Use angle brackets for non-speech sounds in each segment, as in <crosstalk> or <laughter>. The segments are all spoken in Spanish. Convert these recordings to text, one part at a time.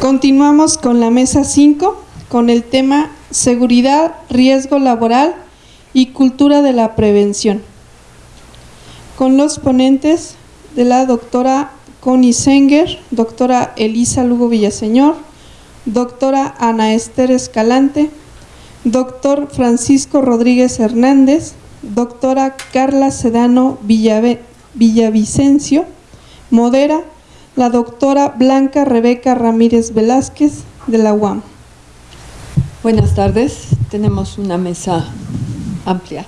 Continuamos con la mesa 5 con el tema seguridad, riesgo laboral y cultura de la prevención. Con los ponentes de la doctora Connie Senger, doctora Elisa Lugo Villaseñor, doctora Ana Esther Escalante, doctor Francisco Rodríguez Hernández, doctora Carla Sedano Villavicencio, modera la doctora Blanca Rebeca Ramírez Velázquez de la UAM. Buenas tardes, tenemos una mesa amplia.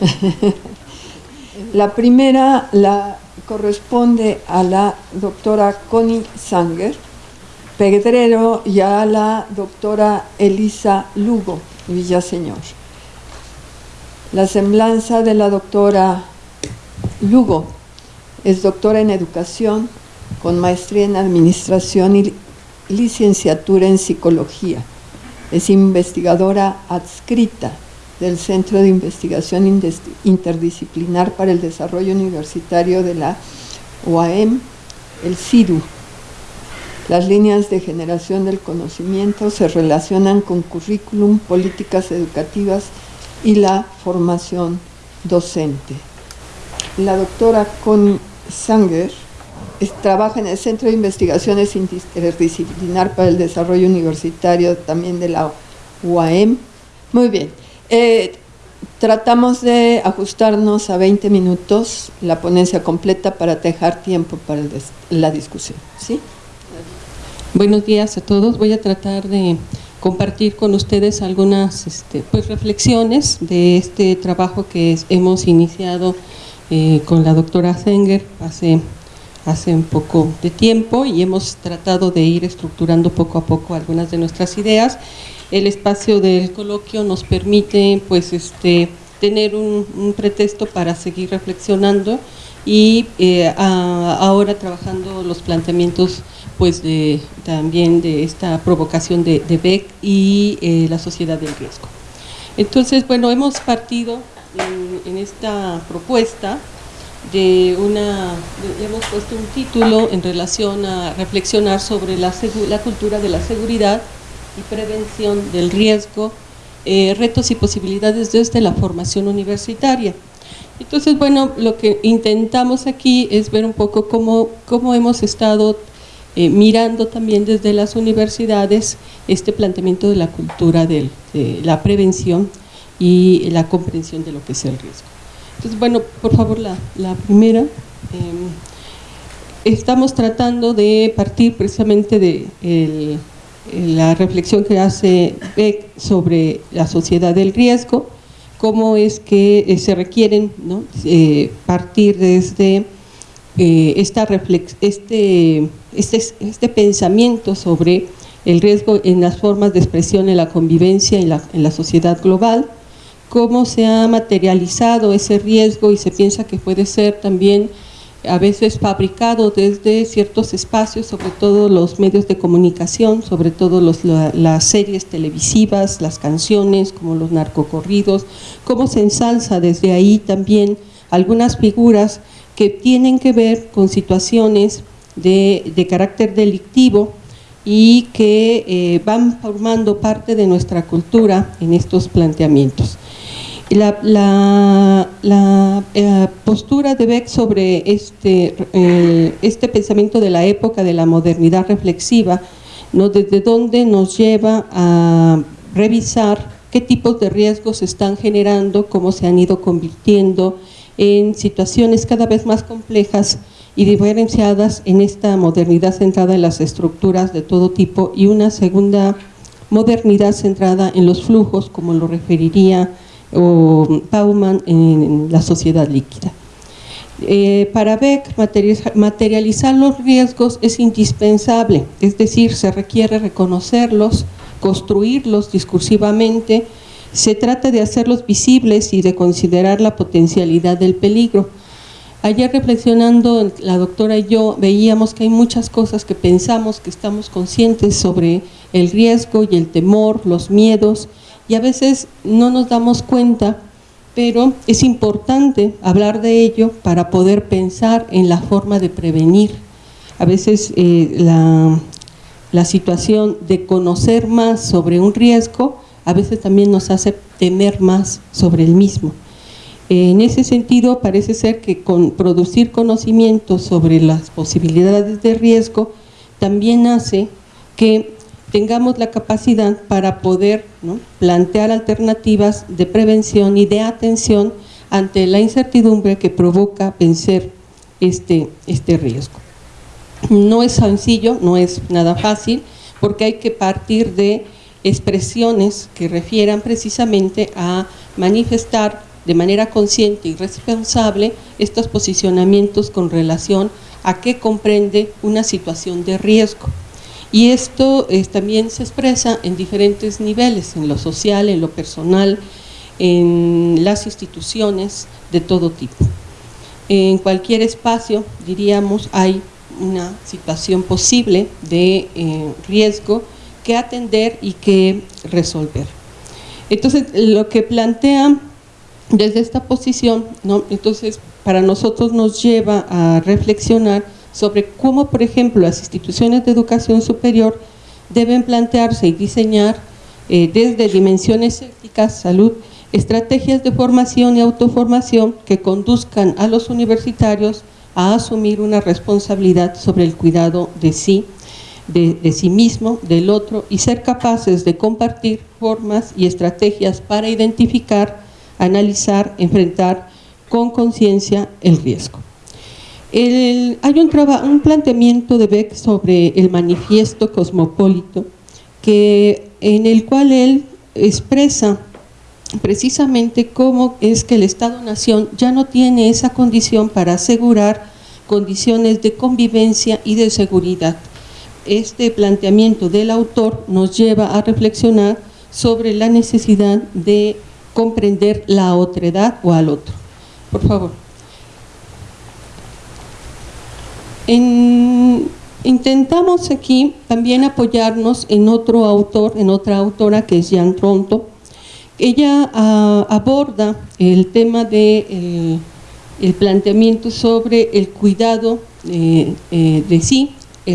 <laughs> la primera la corresponde a la doctora Connie Sanger Pedrero y a la doctora Elisa Lugo Villaseñor. La semblanza de la doctora Lugo es doctora en educación con maestría en administración y licenciatura en psicología. Es investigadora adscrita del Centro de Investigación Interdisciplinar para el Desarrollo Universitario de la UAM, el CIDU. Las líneas de generación del conocimiento se relacionan con currículum, políticas educativas y la formación docente. La doctora Connie Sanger trabaja en el Centro de Investigaciones Interdisciplinar para el Desarrollo Universitario también de la UAM. Muy bien. Eh, tratamos de ajustarnos a 20 minutos la ponencia completa para dejar tiempo para la discusión. ¿sí? Buenos días a todos. Voy a tratar de compartir con ustedes algunas este, pues, reflexiones de este trabajo que hemos iniciado eh, con la doctora Zenger hace hace un poco de tiempo y hemos tratado de ir estructurando poco a poco algunas de nuestras ideas. El espacio del coloquio nos permite pues este tener un, pretexto para seguir reflexionando y eh, ahora trabajando los planteamientos pues de, también de esta provocación de, Beck y eh, la sociedad del riesgo. Entonces, bueno, hemos partido en esta propuesta de una, hemos puesto un título en relación a reflexionar sobre la, la cultura de la seguridad y prevención del riesgo, eh, retos y posibilidades desde la formación universitaria. Entonces, bueno, lo que intentamos aquí es ver un poco cómo, cómo hemos estado eh, mirando también desde las universidades este planteamiento de la cultura de la prevención y la comprensión de lo que es el riesgo. Entonces, bueno, por favor, la, primera. Em, estamos tratando de partir precisamente de la reflexión que hace Beck sobre la sociedad del riesgo, cómo es que eh, se requieren eh, partir desde eh, esta este, este, este, pensamiento sobre el riesgo en las formas de expresión en la convivencia en en la sociedad global, cómo se ha materializado ese riesgo y se piensa que puede ser también a veces fabricado desde ciertos espacios, sobre todo los medios de comunicación, sobre todo las series televisivas, las canciones, como los narcocorridos, cómo se ensalza desde ahí también algunas figuras que tienen que ver con situaciones de, carácter delictivo y que eh, van formando parte de nuestra cultura en estos planteamientos. La, eh, postura de Beck sobre este, este pensamiento de la época de la modernidad reflexiva, ¿no? desde dónde nos lleva a revisar qué tipos de riesgos se están generando, cómo se han ido convirtiendo en situaciones cada vez más complejas y diferenciadas en esta modernidad centrada en las estructuras de todo tipo y una segunda modernidad centrada en los flujos, como lo referiría o Bauman en la sociedad líquida. Eh, para Beck, materializar los riesgos es indispensable, es decir, se requiere reconocerlos, construirlos discursivamente, se trata de hacerlos visibles y de considerar la potencialidad del peligro. Ayer reflexionando la doctora y yo veíamos que hay muchas cosas que pensamos, que estamos conscientes sobre el riesgo y el temor, los miedos, y a veces no nos damos cuenta, pero es importante hablar de ello para poder pensar en la forma de prevenir. A veces eh, la situación de conocer más sobre un riesgo, a veces también nos hace temer más sobre el mismo. En ese sentido, parece ser que con producir conocimiento sobre las posibilidades de riesgo también hace que tengamos la capacidad para poder plantear alternativas de prevención y de atención ante la incertidumbre que provoca vencer este, este riesgo. No es sencillo, no es nada fácil, porque hay que partir de expresiones que refieran precisamente a manifestar de manera consciente y responsable estos posicionamientos con relación a qué comprende una situación de riesgo. Y esto también se expresa en diferentes niveles, en lo social, en lo personal, en las instituciones de todo tipo. En cualquier espacio, diríamos, hay una situación posible de eh, riesgo que atender y que resolver. Entonces, lo que plantea desde esta posición, entonces para nosotros nos lleva a reflexionar sobre cómo, por ejemplo, las instituciones de educación superior deben plantearse y diseñar eh, desde dimensiones éticas, salud, estrategias de formación y autoformación que conduzcan a los universitarios a asumir una responsabilidad sobre el cuidado de sí, de, de, sí mismo, del otro y ser capaces de compartir formas y estrategias para identificar, analizar, enfrentar con conciencia el riesgo. Hay un, un, planteamiento de Beck sobre el manifiesto cosmopolito que, en el cual él expresa precisamente cómo es que el Estado-Nación ya no tiene esa condición para asegurar condiciones de convivencia y de seguridad. Este planteamiento del autor nos lleva a reflexionar sobre la necesidad de comprender la otredad o al otro. Por favor. Intentamos aquí también apoyarnos en otro autor, en otra autora que es Jean Tronto, ella ah, aborda el tema de el, planteamiento sobre el cuidado eh, de sí,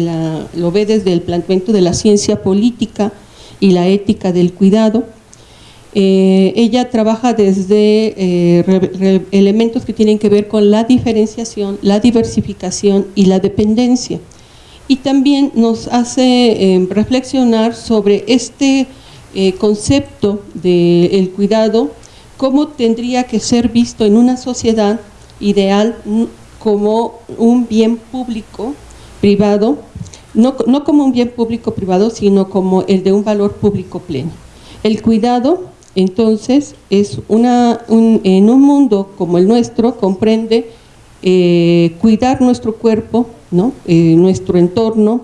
ah, lo ve desde el planteamiento de la ciencia política y la ética del cuidado. Eh, ella trabaja desde eh, elementos que tienen que ver con la diferenciación, la diversificación y la dependencia. Y también nos hace reflexionar sobre este eh, concepto del cuidado, cómo tendría que ser visto en una sociedad ideal como un bien público privado, no, no como un bien público privado, sino como el de un valor público pleno. El cuidado, entonces, es una, en un mundo como el nuestro, comprende eh, cuidar nuestro cuerpo, ¿no? Eh, nuestro entorno,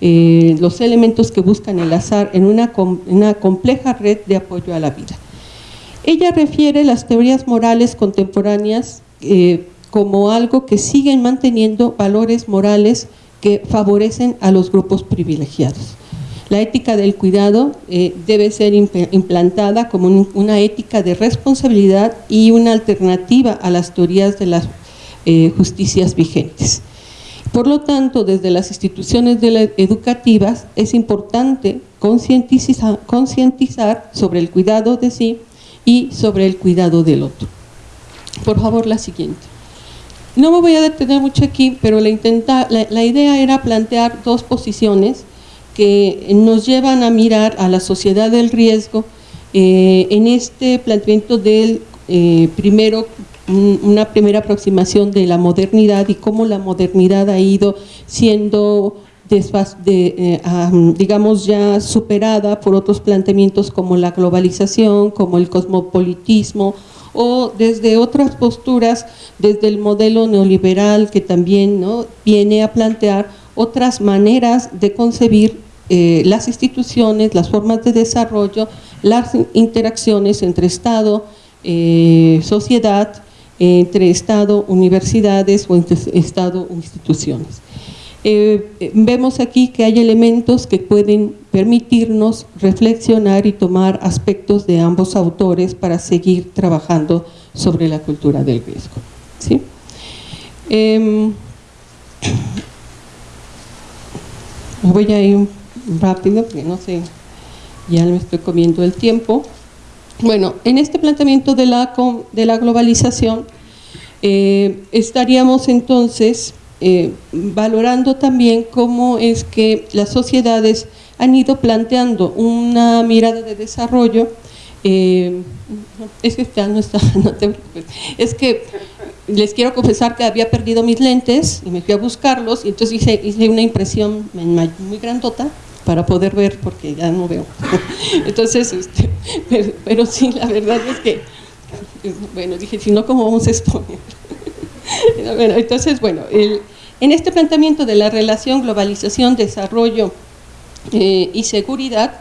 eh, los elementos que buscan el azar en una, una compleja red de apoyo a la vida. Ella refiere las teorías morales contemporáneas como algo que siguen manteniendo valores morales que favorecen a los grupos privilegiados. La ética del cuidado eh, debe ser implantada como una ética de responsabilidad y una alternativa a las teorías de las justicias vigentes. Por lo tanto, desde las instituciones educativas es importante concientizar sobre el cuidado de sí y sobre el cuidado del otro. Por favor, la siguiente. No me voy a detener mucho aquí, pero la, idea era plantear dos posiciones que nos llevan a mirar a la sociedad del riesgo eh, en este planteamiento del eh, primero una primera aproximación de la modernidad y cómo la modernidad ha ido siendo de, eh, digamos ya superada por otros planteamientos como la globalización, como el cosmopolitismo o desde otras posturas, desde el modelo neoliberal que también ¿no? viene a plantear otras maneras de concebir eh, las instituciones, las formas de desarrollo, las interacciones entre Estado, eh, sociedad entre Estado, universidades o entre Estado, instituciones. Eh, vemos aquí que hay elementos que pueden permitirnos reflexionar y tomar aspectos de ambos autores para seguir trabajando sobre la cultura del riesgo. ¿sí? Em, voy a ir rápido, porque no sé, ya me estoy comiendo el tiempo. Bueno, en este planteamiento de la, de la globalización, eh, estaríamos entonces eh, valorando también cómo es que las sociedades han ido planteando una mirada de desarrollo eh, es que no está, <laughs> no te preocupes. Es que les quiero confesar que había perdido mis lentes y me fui a buscarlos y entonces hice, hice una impresión muy grandota para poder ver porque ya no veo. <laughs> Entonces, este, pero, sí, la verdad es que, bueno, dije, si no, ¿cómo vamos a exponer? <laughs> Entonces, bueno, en este planteamiento de la relación globalización, desarrollo eh, y seguridad,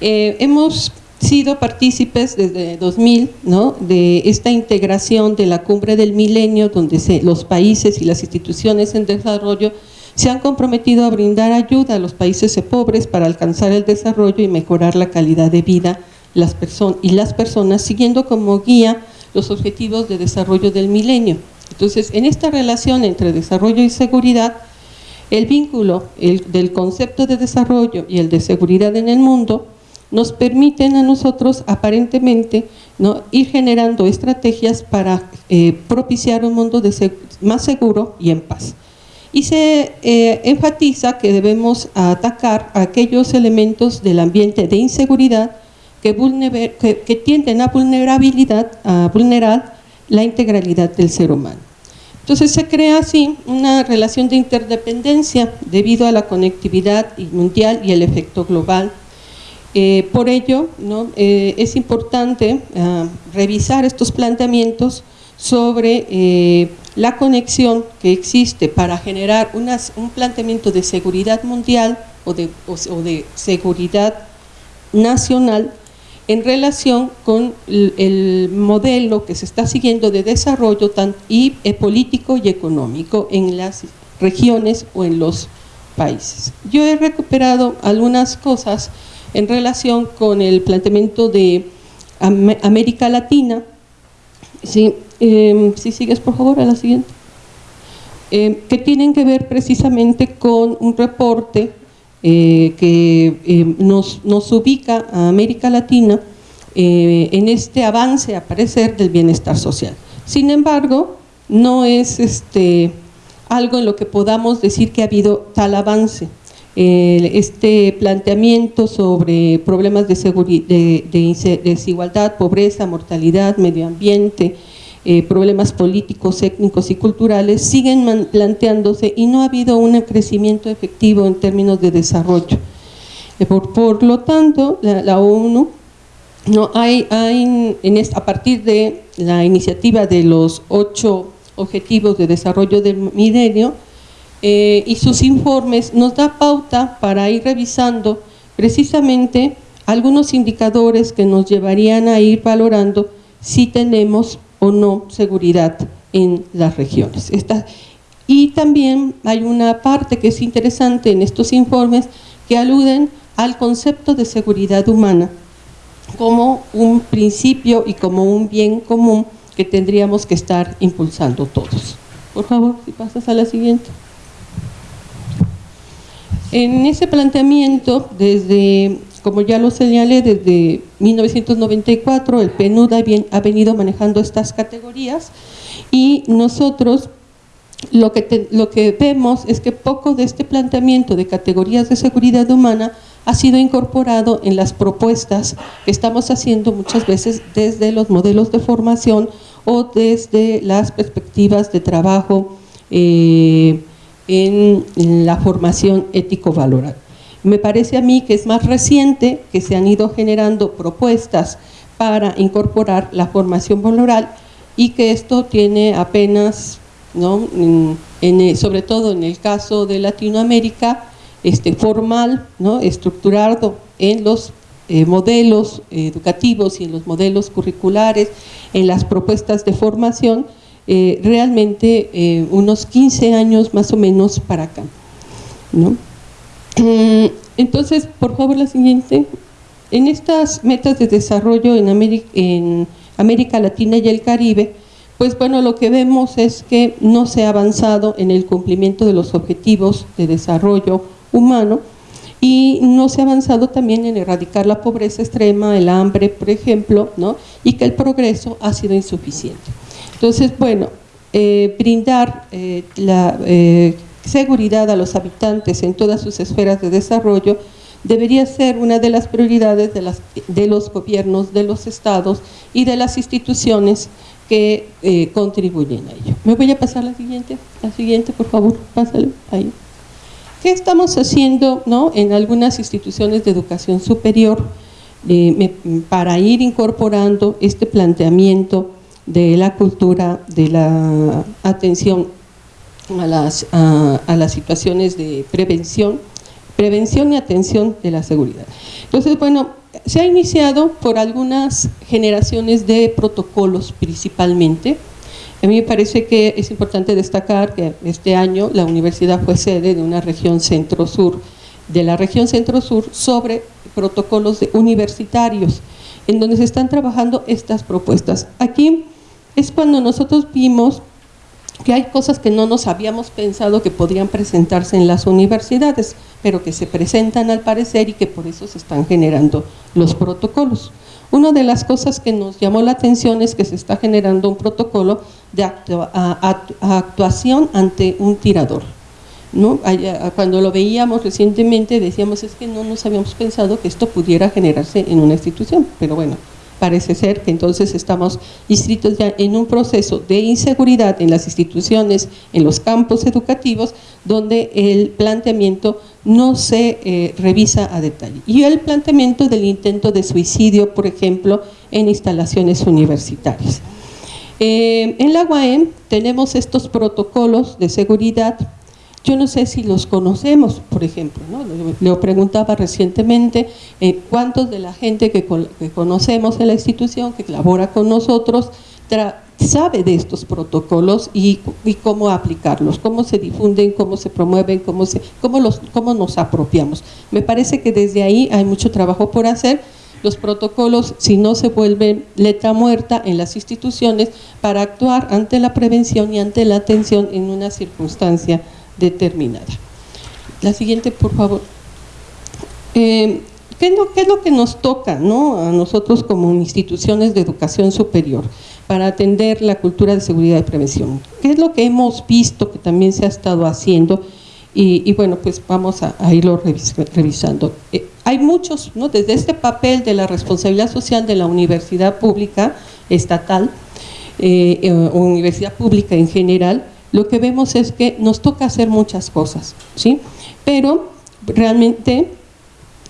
eh, hemos sido partícipes desde 2000 ¿no? de esta integración de la cumbre del milenio donde los países y las instituciones en desarrollo se han comprometido a brindar ayuda a los países pobres para alcanzar el desarrollo y mejorar la calidad de vida y las personas siguiendo como guía los objetivos de desarrollo del milenio. Entonces, en esta relación entre desarrollo y seguridad, el vínculo del concepto de desarrollo y el de seguridad en el mundo nos permiten a nosotros aparentemente ir generando estrategias para eh, propiciar un mundo más seguro y en paz. Y se eh, enfatiza que debemos atacar aquellos elementos del ambiente de inseguridad que, tienden a, vulnerabilidad, a vulnerar la integralidad del ser humano. Entonces se crea así una relación de interdependencia debido a la conectividad mundial y el efecto global eh, por ello, eh, es importante ah, revisar estos planteamientos sobre la conexión que existe para generar un planteamiento de seguridad mundial o de, seguridad nacional en relación con el, modelo que se está siguiendo de desarrollo y, político y económico en las regiones o en los países. Yo he recuperado algunas cosas en relación con el planteamiento de América Latina. Sí, em, si sigues por favor a la siguiente. Em, que tienen que ver precisamente con un reporte eh, que em, nos, ubica a América Latina eh, en este avance, a parecer, del bienestar social. Sin embargo, no es este, algo en lo que podamos decir que ha habido tal avance este planteamiento sobre problemas de, de, desigualdad, pobreza, mortalidad, medio ambiente, eh, problemas políticos, étnicos y culturales siguen planteándose y no ha habido un crecimiento efectivo en términos de desarrollo. Eh, por, lo tanto, la, ONU a partir de la iniciativa de los ocho objetivos de desarrollo del milenio, eh, y sus informes nos da pauta para ir revisando precisamente algunos indicadores que nos llevarían a ir valorando si tenemos o no seguridad en las regiones. y también hay una parte que es interesante en estos informes que aluden al concepto de seguridad humana como un principio y como un bien común que tendríamos que estar impulsando todos. Por favor, si pasas a la siguiente. En ese planteamiento, desde, como ya lo señalé, desde 1994 el PNUD ha venido manejando estas categorías y nosotros lo que, lo que vemos es que poco de este planteamiento de categorías de seguridad humana ha sido incorporado en las propuestas que estamos haciendo muchas veces desde los modelos de formación o desde las perspectivas de trabajo eh, en, la formación ético-valoral. Me parece a mí que es más reciente que se han ido generando propuestas para incorporar la formación valoral y que esto tiene apenas, ¿no? en, sobre todo en el caso de Latinoamérica, este, formal, ¿no? estructurado en los eh, modelos educativos y en los modelos curriculares, en las propuestas de formación, eh, realmente eh, unos 15 años más o menos para acá. ¿no? Mm, entonces, por favor, la siguiente. En estas metas de desarrollo en América, en América Latina y el Caribe, pues bueno, lo que vemos es que no se ha avanzado en el cumplimiento de los objetivos de desarrollo humano y no se ha avanzado también en erradicar la pobreza extrema, el hambre, por ejemplo, ¿no? y que el progreso ha sido insuficiente. Entonces, bueno, eh, brindar eh, la eh, seguridad a los habitantes en todas sus esferas de desarrollo debería ser una de las prioridades de, las, de los gobiernos, de los estados y de las instituciones que contribuyen a ello. ¿Me voy a pasar la siguiente? La siguiente, por favor, pásale ahí. ¿Qué estamos haciendo ¿no? en algunas instituciones de educación superior para ir incorporando este planteamiento de la cultura, de la atención a las, a, las situaciones de prevención, prevención y atención de la seguridad. Entonces, bueno, se ha iniciado por algunas generaciones de protocolos principalmente. A mí me parece que es importante destacar que este año la universidad fue sede de una región centro-sur, de la región centro-sur sobre protocolos universitarios, en donde se están trabajando estas propuestas. Aquí es cuando nosotros vimos que hay cosas que no nos habíamos pensado que podrían presentarse en las universidades, pero que se presentan al parecer y que por eso se están generando los protocolos. Una de las cosas que nos llamó la atención es que se está generando un protocolo de actuación ante un tirador. ¿no? Cuando lo veíamos recientemente decíamos es que no nos habíamos pensado que esto pudiera generarse en una institución, pero bueno, parece ser que entonces estamos inscritos ya en un proceso de inseguridad en las instituciones, en los campos educativos, donde el planteamiento no se eh, revisa a detalle. Y el planteamiento del intento de suicidio, por ejemplo, en instalaciones universitarias. Eh, en la UAM tenemos estos protocolos de seguridad yo no sé si los conocemos, por ejemplo, ¿no? le preguntaba recientemente eh, cuántos de la gente que, conocemos en la institución, que colabora con nosotros, sabe de estos protocolos y, cómo aplicarlos, cómo se difunden, cómo se promueven, cómo, cómo nos apropiamos. Me parece que desde ahí hay mucho trabajo por hacer. Los protocolos, si no se vuelven letra muerta en las instituciones para actuar ante la prevención y ante la atención en una circunstancia determinada. La siguiente, por favor. Eh, ¿qué, es lo, ¿qué, es lo, que nos toca ¿no? a nosotros como instituciones de educación superior para atender la cultura de seguridad y prevención? ¿Qué es lo que hemos visto que también se ha estado haciendo? Y, bueno, pues vamos a, irlo revisando. Eh, hay muchos, ¿no? desde este papel de la responsabilidad social de la universidad pública estatal, eh, o universidad pública en general, lo que vemos es que nos toca hacer muchas cosas, ¿sí? Pero realmente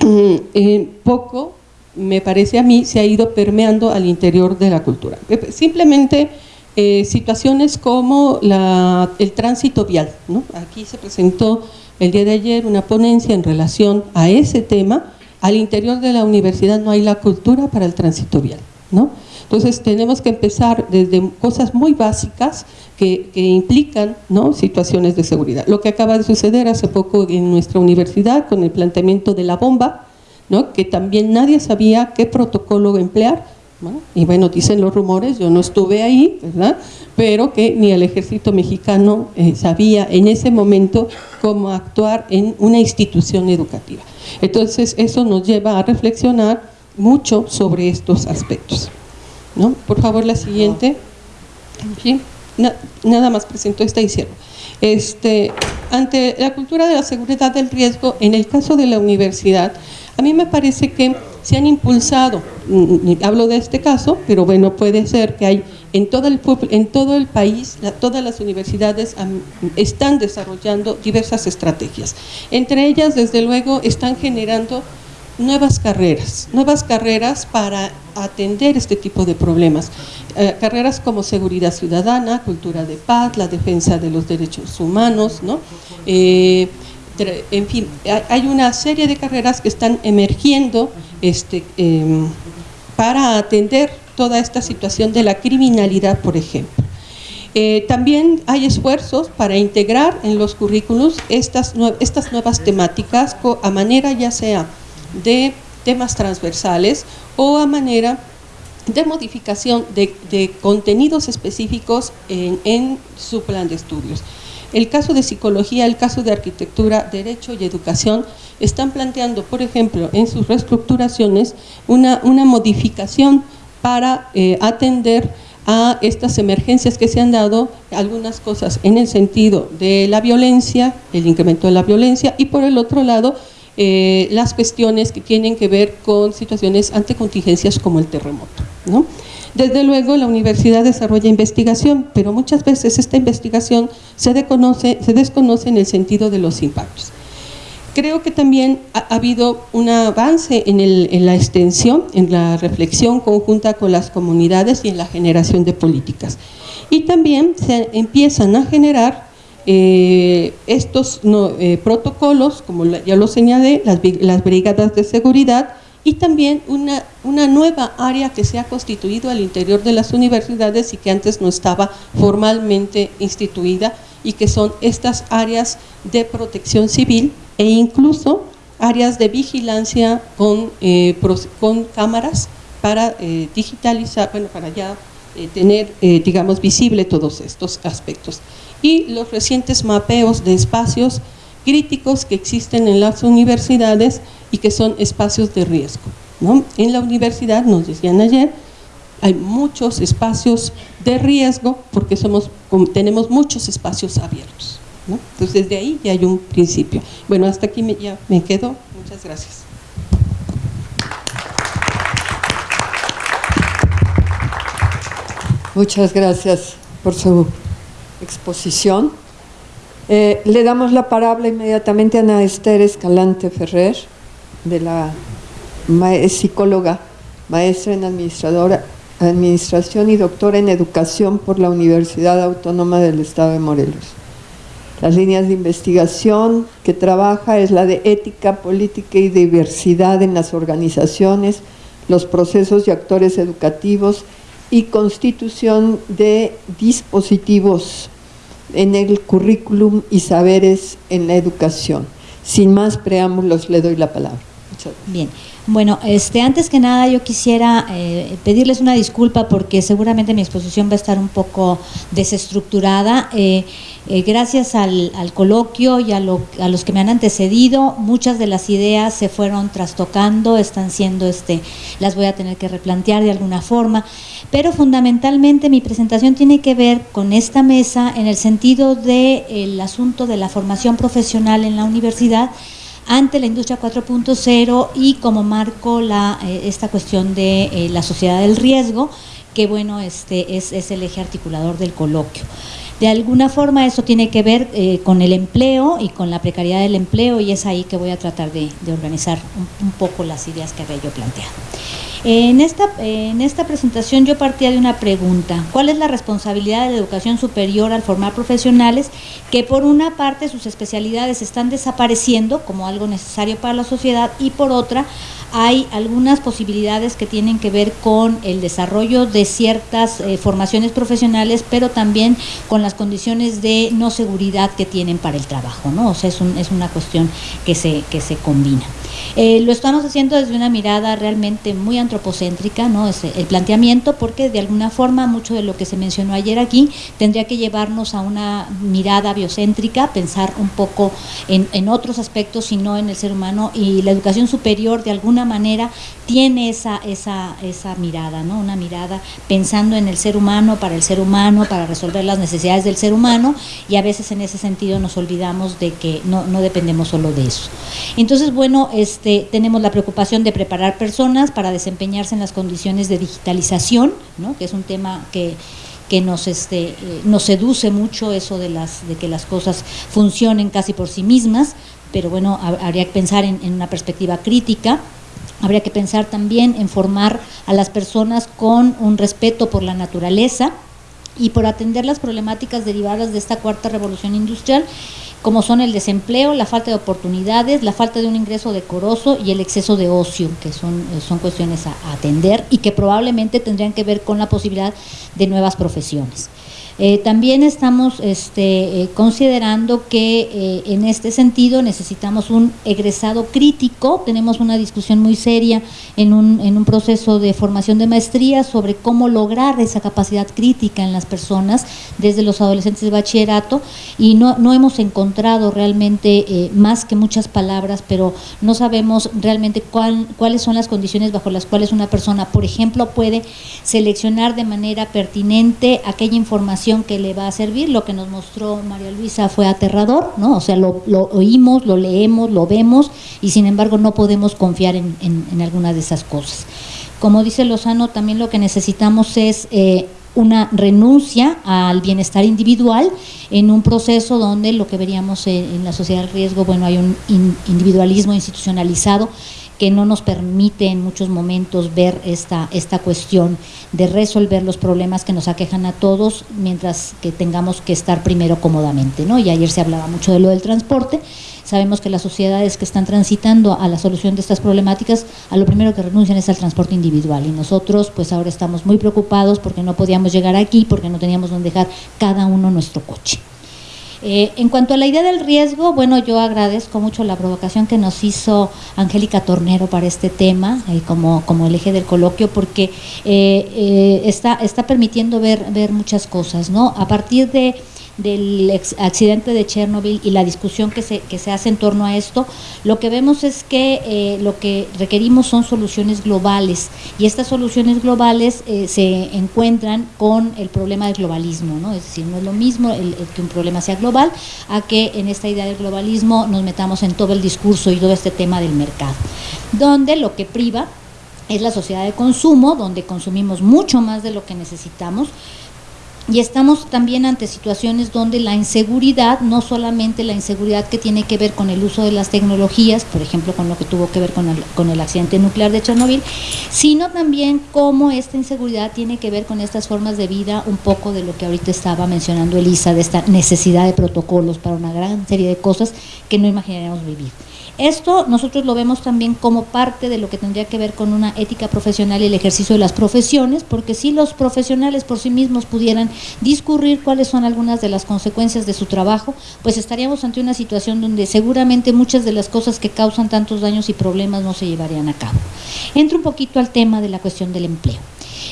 mm, eh, poco, me parece a mí, se ha ido permeando al interior de la cultura. Eh, simplemente eh, situaciones como el tránsito vial, ¿no? Aquí se presentó el día de ayer una ponencia en relación a ese tema, al interior de la universidad no hay la cultura para el tránsito vial, ¿no? Entonces tenemos que empezar desde cosas muy básicas que, implican situaciones de seguridad. Lo que acaba de suceder hace poco en nuestra universidad con el planteamiento de la bomba, ¿no? que también nadie sabía qué protocolo emplear, y bueno, dicen los rumores, yo no estuve ahí, ¿verdad? pero que ni el ejército mexicano eh, sabía en ese momento cómo actuar en una institución educativa. Entonces eso nos lleva a reflexionar mucho sobre estos aspectos. ¿No? Por favor, la siguiente. nada más presento esta y Este, ante la cultura de la seguridad del riesgo, en el caso de la universidad, a mí me parece que se han impulsado, mm, hablo de este caso, pero bueno, puede ser que hay en todo el, en todo el país, todas las universidades están desarrollando diversas estrategias. Entre ellas, desde luego, están generando nuevas carreras, nuevas carreras para atender este tipo de problemas. Eh, carreras como seguridad ciudadana, cultura de paz, la defensa de los derechos humanos, ¿no? Eh, en fin, hay una serie de carreras que están emergiendo este, em, para atender toda esta situación de la criminalidad, por ejemplo. Eh, también hay esfuerzos para integrar en los currículos estas, estas nuevas temáticas a manera ya sea de temas transversales o a manera de modificación de, contenidos específicos en, su plan de estudios. el caso de psicología, el caso de arquitectura, derecho y educación están planteando, por ejemplo, en sus reestructuraciones una, una modificación para eh, atender a estas emergencias que se han dado, algunas cosas en el sentido de la violencia, el incremento de la violencia, y por el otro lado, eh, las cuestiones que tienen que ver con situaciones ante contingencias como el terremoto. Desde luego la universidad desarrolla investigación, pero muchas veces esta investigación se, desconoce, en el sentido de los impactos. Creo que también ha, habido un avance en, la extensión, en la reflexión conjunta con las comunidades y en la generación de políticas. Y también se empiezan a generar eh, estos eh, protocolos, como ya lo señalé, las, las brigadas de seguridad, y también una, una nueva área que se ha constituido al interior de las universidades y que antes no estaba formalmente instituida y que son estas áreas de protección civil e incluso áreas de vigilancia con, eh, con cámaras para eh, digitalizar, bueno, para ya eh, tener, digamos, visible todos estos aspectos. Y los recientes mapeos de espacios críticos que existen en las universidades y que son espacios de riesgo. ¿no? En la universidad, nos decían ayer, hay muchos espacios de riesgo porque somos, tenemos muchos espacios abiertos. Entonces, desde ahí ya hay un principio. Bueno, hasta aquí ya me quedo. Muchas gracias. Muchas gracias por su exposición. Eh, le damos la palabra inmediatamente a Ana Esther Escalante Ferrer, de la psicóloga, maestra en administradora, administración y doctora en educación por la Universidad Autónoma del Estado de Morelos. Las líneas de investigación que trabaja es la de ética, política y diversidad en las organizaciones, los procesos y actores educativos y constitución de dispositivos en el currículum y saberes en la educación. Sin más preámbulos, le doy la palabra. Bien, bueno, este, antes que nada yo quisiera eh, pedirles una disculpa porque seguramente mi exposición va a estar un poco desestructurada. Eh, eh, gracias al, coloquio y a, a, los que me han antecedido, muchas de las ideas se fueron trastocando, están siendo, este, las voy a tener que replantear de alguna forma, pero fundamentalmente mi presentación tiene que ver con esta mesa en el sentido del asunto de la formación profesional en la universidad, ante la industria 4.0 y como marco la, eh, esta cuestión de eh, la sociedad del riesgo, que bueno, este es, es, el eje articulador del coloquio. De alguna forma eso tiene que ver eh, con el empleo y con la precariedad del empleo y es ahí que voy a tratar de, organizar un, un, poco las ideas que había yo planteado. En esta, en esta presentación yo partía de una pregunta, ¿cuál es la responsabilidad de la educación superior al formar profesionales que por una parte sus especialidades están desapareciendo como algo necesario para la sociedad y por otra hay algunas posibilidades que tienen que ver con el desarrollo de ciertas eh, formaciones profesionales, pero también con las condiciones de no seguridad que tienen para el trabajo, ¿no? O sea, es, un, es una cuestión que se, que se combina. Eh, lo estamos haciendo desde una mirada realmente muy antropocéntrica, ¿no? Es el planteamiento, porque de alguna forma mucho de lo que se mencionó ayer aquí tendría que llevarnos a una mirada biocéntrica, pensar un poco en, en otros aspectos y no en el ser humano, y la educación superior de alguna manera tiene esa, esa, esa mirada, ¿no? Una mirada pensando en el ser humano, para el ser humano, para resolver las necesidades del ser humano, y a veces en ese sentido nos olvidamos de que no, no dependemos solo de eso. Entonces, bueno, este, tenemos la preocupación de preparar personas para desempeñarse en las condiciones de digitalización, que es un tema que, este, eh, nos seduce mucho eso de, las, de que las cosas funcionen casi por sí mismas, pero bueno, habría que pensar en, en una perspectiva crítica. Habría que pensar también en formar a las personas con un respeto por la naturaleza y por atender las problemáticas derivadas de esta cuarta revolución industrial como son el desempleo, la falta de oportunidades, la falta de un ingreso decoroso y el exceso de ocio, que son, eh, son cuestiones a, atender y que probablemente tendrían que ver con la posibilidad de nuevas profesiones. Eh, también estamos este, eh, considerando que eh, en este sentido necesitamos un egresado crítico, tenemos una discusión muy seria en un, en un proceso de formación de maestría sobre cómo lograr esa capacidad crítica en las personas desde los adolescentes de bachillerato y no, no hemos encontrado realmente más que muchas palabras, pero no sabemos realmente cuál, cuáles son las condiciones bajo las cuales una persona, por ejemplo, puede seleccionar de manera pertinente aquella información que le va a servir. Lo que nos mostró María Luisa fue aterrador, ¿no? O sea, lo, oímos, lo leemos, lo vemos y sin embargo no podemos confiar en, en, alguna de esas cosas. Como dice Lozano, también lo que necesitamos es eh, una renuncia al bienestar individual en un proceso donde lo que veríamos en, la sociedad del riesgo, bueno, hay un individualismo institucionalizado que no nos permite en muchos momentos ver esta, esta cuestión de resolver los problemas que nos aquejan a todos mientras que tengamos que estar primero cómodamente. ¿no? Y ayer se hablaba mucho de lo del transporte. Sabemos que las sociedades que están transitando a la solución de estas problemáticas, a lo primero que renuncian es al transporte individual. Y nosotros, pues ahora estamos muy preocupados porque no podíamos llegar aquí, porque no teníamos donde dejar cada uno nuestro coche. Eh, en cuanto a la idea del riesgo, bueno, yo agradezco mucho la provocación que nos hizo Angélica Tornero para este tema, eh, como, como el eje del coloquio, porque eh, está, está permitiendo ver, ver muchas cosas, ¿no? A partir de del accidente de Chernobyl y la discusión que se, que se hace en torno a esto, lo que vemos es que eh, lo que requerimos son soluciones globales y estas soluciones globales eh, se encuentran con el problema del globalismo, ¿no? es decir, no es lo mismo que un problema sea global a que en esta idea del globalismo nos metamos en todo el discurso y todo este tema del mercado, donde lo que priva es la sociedad de consumo, donde consumimos mucho más de lo que necesitamos, y estamos también ante situaciones donde la inseguridad, no solamente la inseguridad que tiene que ver con el uso de las tecnologías, por ejemplo con lo que tuvo que ver con el, accidente nuclear de Chernobyl, sino también cómo esta inseguridad tiene que ver con estas formas de vida, un poco de lo que ahorita estaba mencionando Elisa, de esta necesidad de protocolos para una gran serie de cosas que no imaginaríamos vivir. Esto nosotros lo vemos también como parte de lo que tendría que ver con una ética profesional y el ejercicio de las profesiones, porque si los profesionales por sí mismos pudieran discurrir cuáles son algunas de las consecuencias de su trabajo, pues estaríamos ante una situación donde seguramente muchas de las cosas que causan tantos daños y problemas no se llevarían a cabo. Entro un poquito al tema de la cuestión del empleo.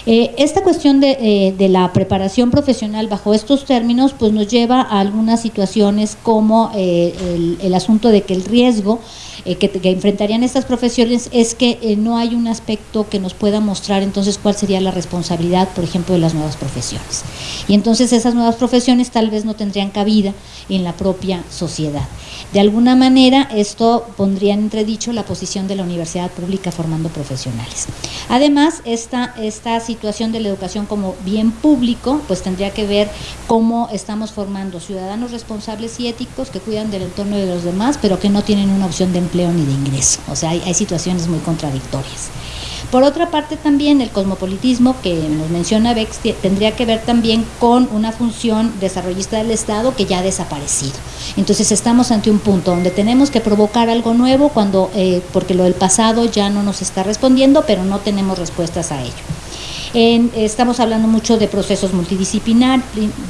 Eh, esta cuestión eh, de, la preparación profesional bajo estos términos pues nos lleva a algunas situaciones como eh, el, asunto de que el riesgo que, enfrentarían estas profesiones es que no hay un aspecto que nos pueda mostrar entonces cuál sería la responsabilidad, por ejemplo, de las nuevas profesiones. Y entonces esas nuevas profesiones tal vez no tendrían cabida en la propia sociedad. De alguna manera, esto pondría en entredicho la posición de la universidad pública formando profesionales. Además, esta, esta situación de la educación como bien público, pues tendría que ver cómo estamos formando ciudadanos responsables y éticos que cuidan del entorno de los demás, pero que no tienen una opción de empleo ni de ingreso. O sea, hay, hay situaciones muy contradictorias. Por otra parte también el cosmopolitismo que nos menciona Bex tendría que ver también con una función desarrollista del Estado que ya ha desaparecido. Entonces estamos ante un punto donde tenemos que provocar algo nuevo cuando eh, porque lo del pasado ya no nos está respondiendo, pero no tenemos respuestas a ello estamos hablando mucho de procesos multidisciplinar,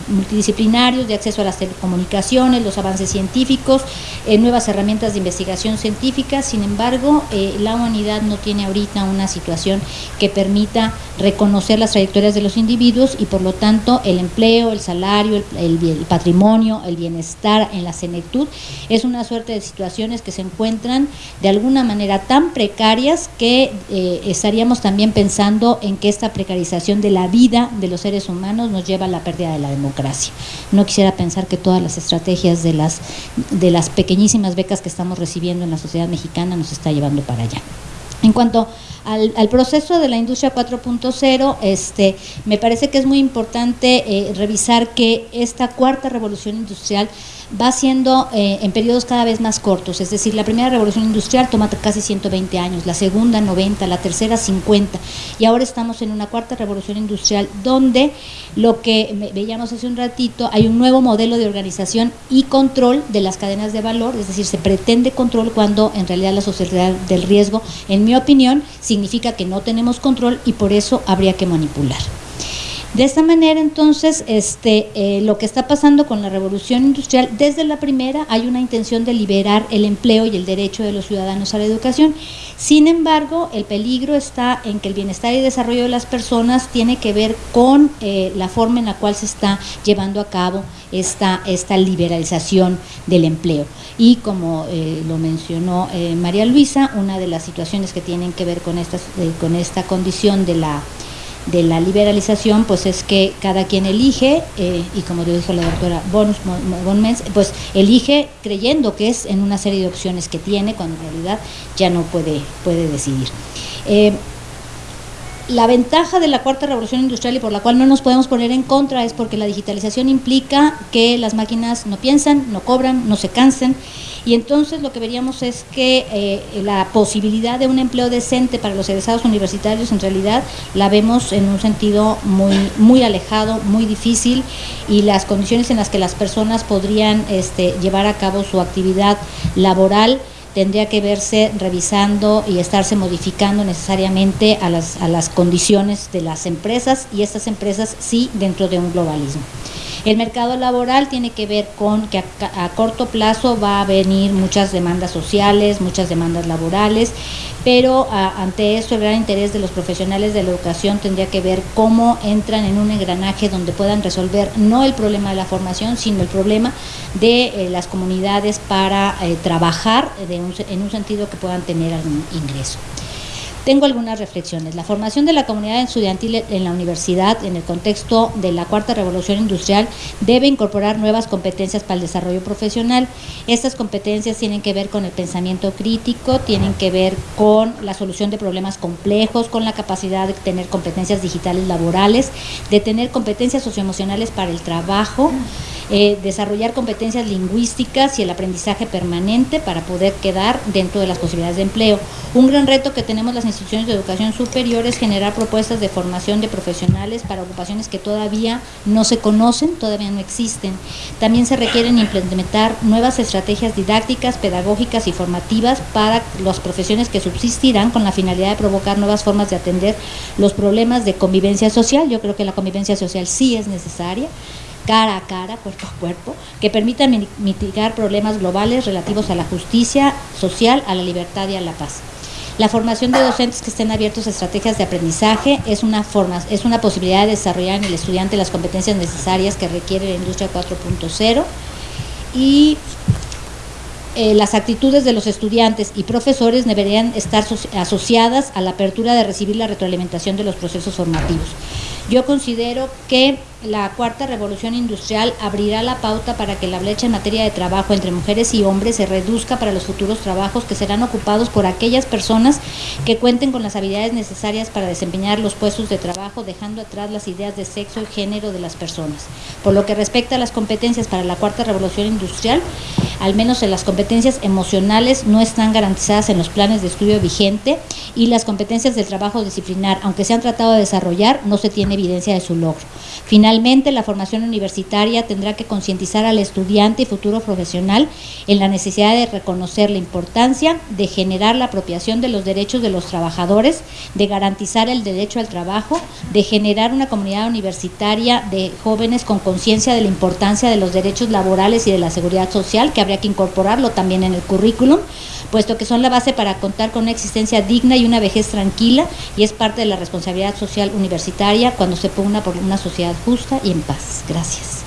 multidisciplinarios, de acceso a las telecomunicaciones, los avances científicos, eh, nuevas herramientas de investigación científica. Sin embargo, eh, la humanidad no tiene ahorita una situación que permita reconocer las trayectorias de los individuos y por lo tanto el empleo, el salario, el, patrimonio, el bienestar en la senectud es una suerte de situaciones que se encuentran de alguna manera tan precarias que eh, estaríamos también pensando en que esta precariedad de la vida de los seres humanos nos lleva a la pérdida de la democracia. No quisiera pensar que todas las estrategias de las, de las pequeñísimas becas que estamos recibiendo en la sociedad mexicana nos está llevando para allá. En cuanto al, proceso de la industria 4.0, este, me parece que es muy importante eh, revisar que esta cuarta revolución industrial va siendo eh, en periodos cada vez más cortos, es decir, la primera revolución industrial toma casi 120 años, la segunda 90, la tercera 50 y ahora estamos en una cuarta revolución industrial donde lo que veíamos hace un ratito, hay un nuevo modelo de organización y control de las cadenas de valor, es decir, se pretende control cuando en realidad la sociedad del riesgo, en mi opinión, significa que no tenemos control y por eso habría que manipular. De esta manera, entonces, este, eh, lo que está pasando con la revolución industrial, desde la primera hay una intención de liberar el empleo y el derecho de los ciudadanos a la educación. Sin embargo, el peligro está en que el bienestar y desarrollo de las personas tiene que ver con eh, la forma en la cual se está llevando a cabo esta, esta liberalización del empleo. Y como eh, lo mencionó María Luisa, una de las situaciones que tienen que ver con, estas, con esta condición de la de la liberalización, pues es que cada quien elige, eh, y como lo dijo la doctora Bonus, pues elige creyendo que es en una serie de opciones que tiene, cuando en realidad ya no puede, puede decidir. Eh, la ventaja de la cuarta revolución industrial y por la cual no nos podemos poner en contra es porque la digitalización implica que las máquinas no piensan, no cobran, no se cansen y entonces lo que veríamos es que eh, la posibilidad de un empleo decente para los egresados universitarios en realidad la vemos en un sentido muy, muy alejado, muy difícil y las condiciones en las que las personas podrían este, llevar a cabo su actividad laboral tendría que verse revisando y estarse modificando necesariamente a las, a las condiciones de las empresas y estas empresas sí dentro de un globalismo. El mercado laboral tiene que ver con que a, corto plazo va a venir muchas demandas sociales, muchas demandas laborales, pero ante eso el gran interés de los profesionales de la educación tendría que ver cómo entran en un engranaje donde puedan resolver no el problema de la formación, sino el problema de eh, las comunidades para eh, trabajar en un sentido que puedan tener algún ingreso. Tengo algunas reflexiones. La formación de la comunidad estudiantil en la universidad, en el contexto de la cuarta revolución industrial, debe incorporar nuevas competencias para el desarrollo profesional. Estas competencias tienen que ver con el pensamiento crítico, tienen que ver con la solución de problemas complejos, con la capacidad de tener competencias digitales laborales, de tener competencias socioemocionales para el trabajo. Eh, desarrollar competencias lingüísticas y el aprendizaje permanente para poder quedar dentro de las posibilidades de empleo. Un gran reto que tenemos las instituciones de educación superior es generar propuestas de formación de profesionales para ocupaciones que todavía no se conocen, todavía no existen. También se requieren implementar nuevas estrategias didácticas, pedagógicas y formativas para las profesiones que subsistirán con la finalidad de provocar nuevas formas de atender los problemas de convivencia social. Yo creo que la convivencia social sí es necesaria cara a cara, cuerpo a cuerpo, que permitan mitigar problemas globales relativos a la justicia social, a la libertad y a la paz. La formación de docentes que estén abiertos a estrategias de aprendizaje es una, forma, es una posibilidad de desarrollar en el estudiante las competencias necesarias que requiere la industria 4.0 y eh, las actitudes de los estudiantes y profesores deberían estar asociadas a la apertura de recibir la retroalimentación de los procesos formativos. Yo considero que la cuarta revolución industrial abrirá la pauta para que la brecha en materia de trabajo entre mujeres y hombres se reduzca para los futuros trabajos que serán ocupados por aquellas personas que cuenten con las habilidades necesarias para desempeñar los puestos de trabajo, dejando atrás las ideas de sexo y género de las personas. Por lo que respecta a las competencias para la cuarta revolución industrial, al menos en las competencias emocionales no están garantizadas en los planes de estudio vigente y las competencias del trabajo disciplinar, aunque se han tratado de desarrollar, no se tiene evidencia de su logro. La formación universitaria tendrá que concientizar al estudiante y futuro profesional en la necesidad de reconocer la importancia de generar la apropiación de los derechos de los trabajadores, de garantizar el derecho al trabajo, de generar una comunidad universitaria de jóvenes con conciencia de la importancia de los derechos laborales y de la seguridad social, que habría que incorporarlo también en el currículum, puesto que son la base para contar con una existencia digna y una vejez tranquila y es parte de la responsabilidad social universitaria cuando se pugna por una sociedad justa y en paz. Gracias.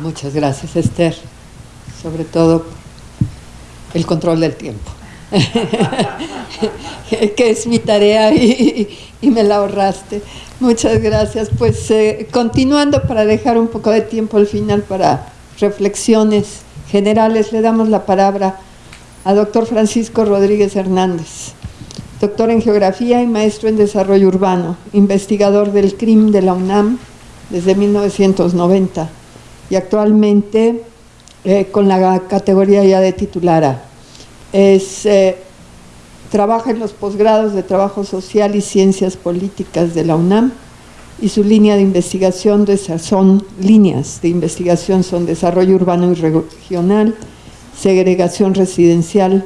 Muchas gracias, Esther. Sobre todo el control del tiempo, <laughs> que es mi tarea y, me la ahorraste. Muchas gracias. Pues eh, continuando para dejar un poco de tiempo al final para reflexiones generales, le damos la palabra a doctor Francisco Rodríguez Hernández, doctor en Geografía y maestro en Desarrollo Urbano, investigador del CRIM de la UNAM desde 1990 y actualmente eh, con la categoría ya de titulara. Eh, trabaja en los posgrados de Trabajo Social y Ciencias Políticas de la UNAM, y su línea de investigación son líneas de investigación son desarrollo urbano y regional, segregación residencial,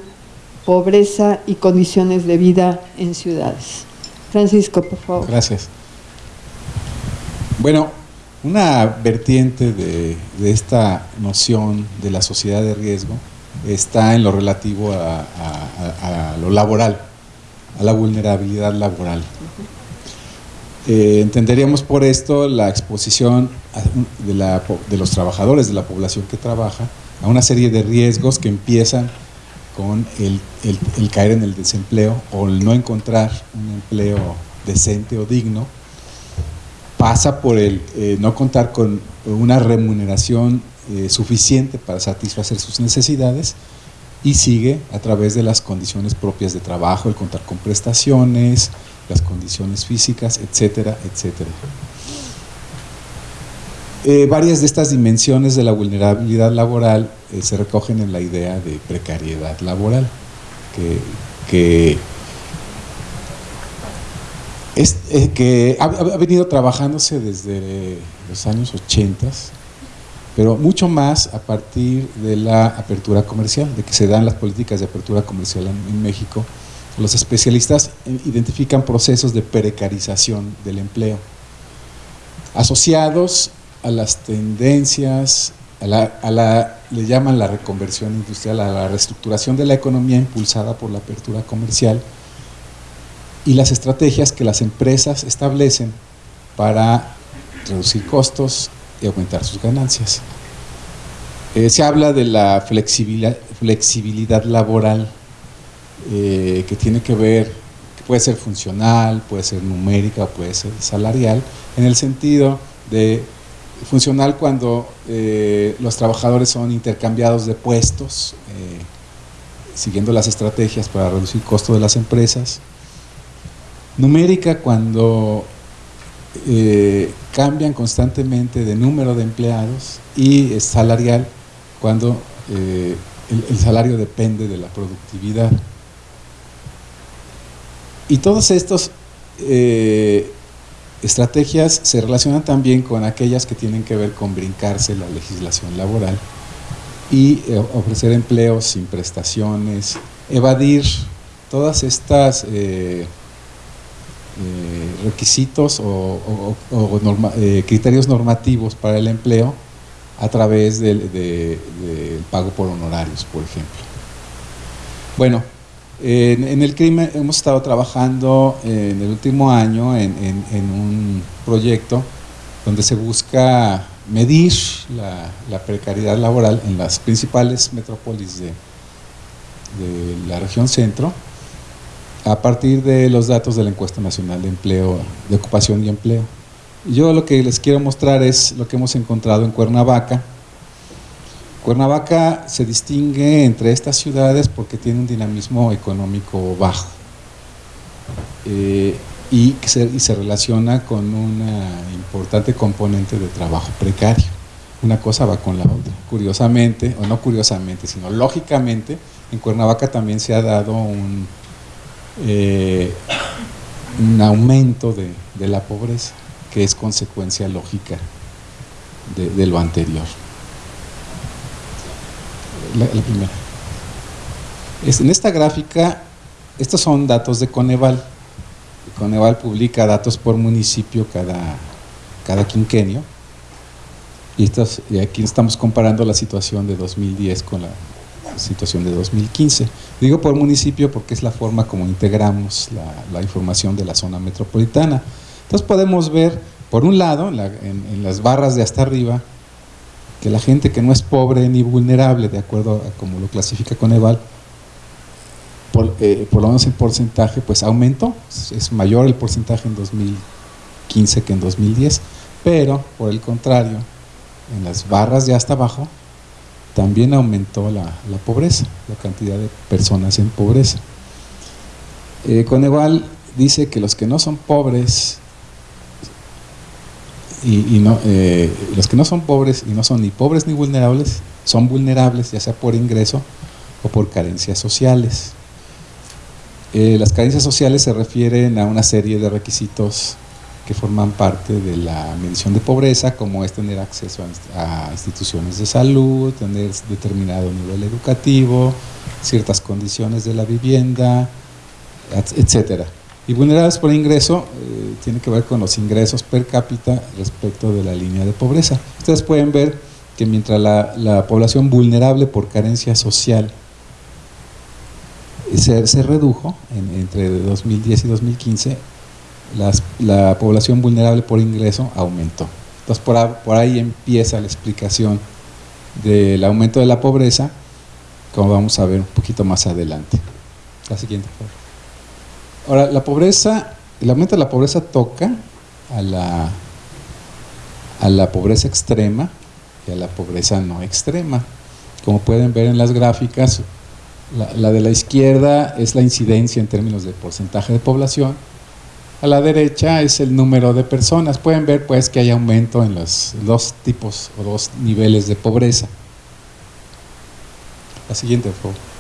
pobreza y condiciones de vida en ciudades. Francisco, por favor. Gracias. Bueno, una vertiente de, esta noción de la sociedad de riesgo está en lo relativo a, lo laboral, a la vulnerabilidad laboral. Eh, entenderíamos por esto la exposición de, los trabajadores de la población que trabaja a una serie de riesgos que empiezan con el caer en el desempleo o el no encontrar un empleo decente o digno, pasa por el eh, no contar con una remuneración eh, suficiente para satisfacer sus necesidades y sigue a través de las condiciones propias de trabajo, el contar con prestaciones, las condiciones físicas, etcétera, etcétera. Eh, varias de estas dimensiones de la vulnerabilidad laboral se recogen en la idea de precariedad laboral, que es, eh, que ha, venido trabajándose desde los años 80, pero mucho más a partir de la apertura comercial, de que se dan las políticas de apertura comercial en, México. Los especialistas identifican procesos de precarización del empleo, asociados a las tendencias, a la, a la, le llaman la reconversión industrial, a la reestructuración de la economía impulsada por la apertura comercial, y las estrategias que las empresas establecen para reducir costos y aumentar sus ganancias. Eh, se habla de la flexibilidad, flexibilidad laboral eh, que tiene que ver, que puede ser funcional, puede ser numérica, puede ser salarial, en el sentido de funcional cuando eh, los trabajadores son intercambiados de puestos, siguiendo las estrategias para reducir costos de las empresas, numérica cuando eh, cambian constantemente de número de empleados y salarial cuando eh, el, salario depende de la productividad. Y todas estas eh, estrategias se relacionan también con aquellas que tienen que ver con brincarse la legislación laboral y ofrecer empleos sin prestaciones, evadir todas estas eh, requisitos o, eh, criterios normativos para el empleo a través del, pago por honorarios, por ejemplo. Bueno, en, el crimen hemos estado trabajando en el último año en, un proyecto donde se busca medir la, precariedad laboral en las principales metrópolis de la región centro a partir de los datos de la encuesta nacional de empleo, de ocupación y empleo. Yo lo que les quiero mostrar es lo que hemos encontrado en Cuernavaca. Cuernavaca se distingue entre estas ciudades porque tiene un dinamismo económico bajo eh, y, se, relaciona con un importante componente de trabajo precario. Una cosa va con la otra. Curiosamente, o no curiosamente, sino lógicamente, en Cuernavaca también se ha dado un eh, un aumento de, la pobreza, que es consecuencia lógica de, lo anterior. La, primera. en esta gráfica, estos son datos de Coneval. Coneval publica datos por municipio cada, cada quinquenio. Y, y aquí estamos comparando la situación de 2010 con la situación de 2015. Digo por municipio porque es la forma como integramos la, información de la zona metropolitana. Entonces podemos ver, por un lado, en, las barras de hasta arriba, que la gente que no es pobre ni vulnerable, de acuerdo a como lo clasifica Coneval, por, eh, lo menos el porcentaje pues aumentó, es mayor el porcentaje en 2015 que en 2010, pero por el contrario, en las barras de hasta abajo, también aumentó la, pobreza, la cantidad de personas en pobreza. Eh, Coneval dice que los que no son pobres y, no, eh, los que no son pobres y no son ni pobres ni vulnerables, son vulnerables ya sea por ingreso o por carencias sociales. Eh, las carencias sociales se refieren a una serie de requisitos que forman parte de la medición de pobreza, como es tener acceso a, instituciones de salud, tener determinado nivel educativo, ciertas condiciones de la vivienda, etcétera. Y vulnerables por ingreso eh, tiene que ver con los ingresos per cápita respecto de la línea de pobreza. Ustedes pueden ver que mientras la, población vulnerable por carencia social se, se redujo entre 2010 y 2015, la población vulnerable por ingreso aumentó. Entonces por, ahí empieza la explicación del aumento de la pobreza, como vamos a ver un poquito más adelante. La siguiente, por favor. Ahora, la pobreza, el aumento de la pobreza toca a la, a la pobreza extrema y a la pobreza no extrema. Como pueden ver en las gráficas, la, de la izquierda es la incidencia en términos de porcentaje de población, a la derecha es el número de personas. Pueden ver pues que hay aumento en los dos tipos o dos niveles de pobreza. La siguiente, por favor.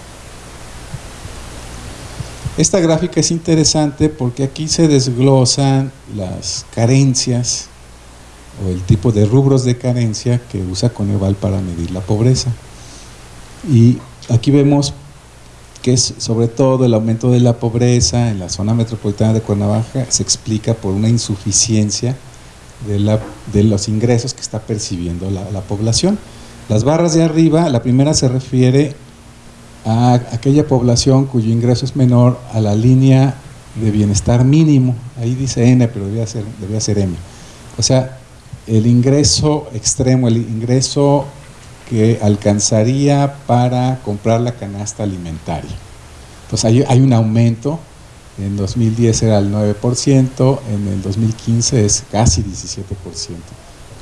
Esta gráfica es interesante porque aquí se desglosan las carencias o el tipo de rubros de carencia que usa Coneval para medir la pobreza. Y aquí vemos que es sobre todo el aumento de la pobreza en la zona metropolitana de Cuernavaca se explica por una insuficiencia de, la, de los ingresos que está percibiendo la, la población. Las barras de arriba, la primera se refiere a aquella población cuyo ingreso es menor a la línea de bienestar mínimo. Ahí dice N, pero debía ser, debía ser M. O sea, el ingreso extremo, el ingreso que alcanzaría para comprar la canasta alimentaria. Entonces hay, hay un aumento, en 2010 era el 9%, en el 2015 es casi 17%.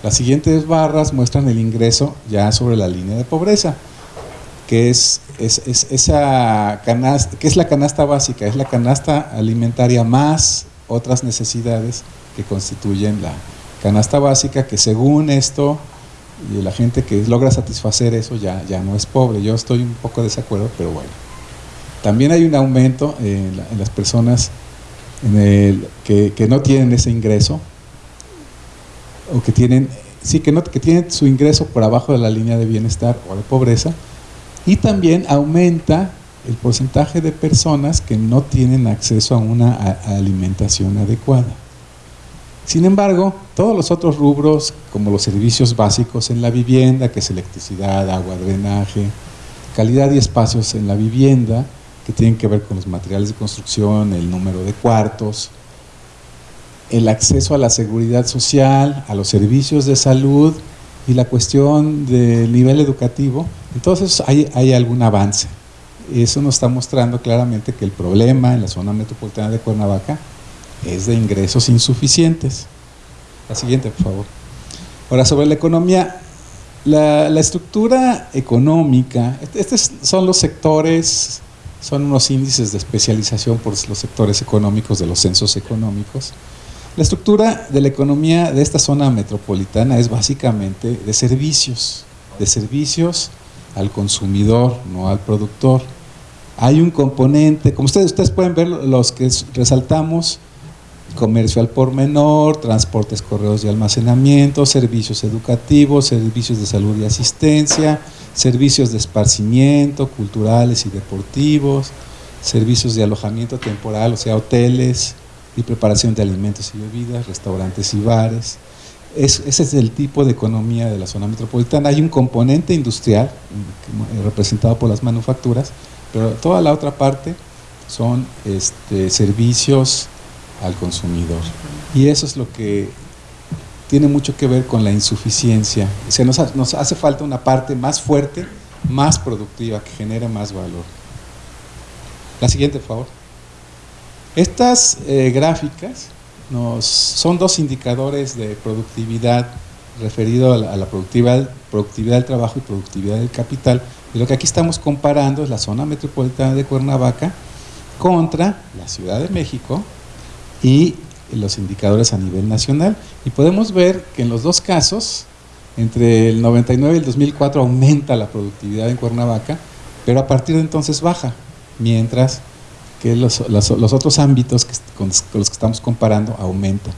Las siguientes barras muestran el ingreso ya sobre la línea de pobreza que es, esa canasta, que es la canasta básica, es la canasta alimentaria más otras necesidades que constituyen la canasta básica, que según esto, y la gente que logra satisfacer eso ya, ya no es pobre. Yo estoy un poco de desacuerdo, pero bueno. También hay un aumento en, las personas que, que, no tienen ese ingreso, o que tienen, sí, que, no, que tienen su ingreso por abajo de la línea de bienestar o de pobreza, y también aumenta el porcentaje de personas que no tienen acceso a una alimentación adecuada. Sin embargo, todos los otros rubros, como los servicios básicos en la vivienda, que es electricidad, agua, drenaje, calidad y espacios en la vivienda, que tienen que ver con los materiales de construcción, el número de cuartos, el acceso a la seguridad social, a los servicios de salud y la cuestión del nivel educativo, entonces hay, hay algún avance. Eso nos está mostrando claramente que el problema en la zona metropolitana de Cuernavaca es de ingresos insuficientes. La siguiente, por favor. Ahora, sobre la economía, la, la estructura económica, estos son los sectores, son unos índices de especialización por los sectores económicos de los censos económicos. La estructura de la economía de esta zona metropolitana es básicamente de servicios, de servicios al consumidor, no al productor. Hay un componente, como ustedes, ustedes pueden ver los que resaltamos, comercio al por menor, transportes, correos y almacenamiento, servicios educativos, servicios de salud y asistencia, servicios de esparcimiento, culturales y deportivos, servicios de alojamiento temporal, o sea, hoteles, y preparación de alimentos y bebidas, restaurantes y bares. ese es el tipo de economía de la zona metropolitana. Hay un componente industrial eh, representado por las manufacturas, pero toda la otra parte son este, servicios al consumidor. Y eso es lo que tiene mucho que ver con la insuficiencia. O nos, nos hace falta una parte más fuerte, más productiva, que genere más valor. La siguiente, por favor. Estas eh, gráficas nos, son dos indicadores de productividad referido a la, productividad, productividad del trabajo y productividad del capital. Y lo que aquí estamos comparando es la zona metropolitana de Cuernavaca contra la Ciudad de México y los indicadores a nivel nacional. Y podemos ver que en los dos casos, entre el 99 y el 2004 aumenta la productividad en Cuernavaca, pero a partir de entonces baja, mientras que los, otros ámbitos con, los que estamos comparando aumentan.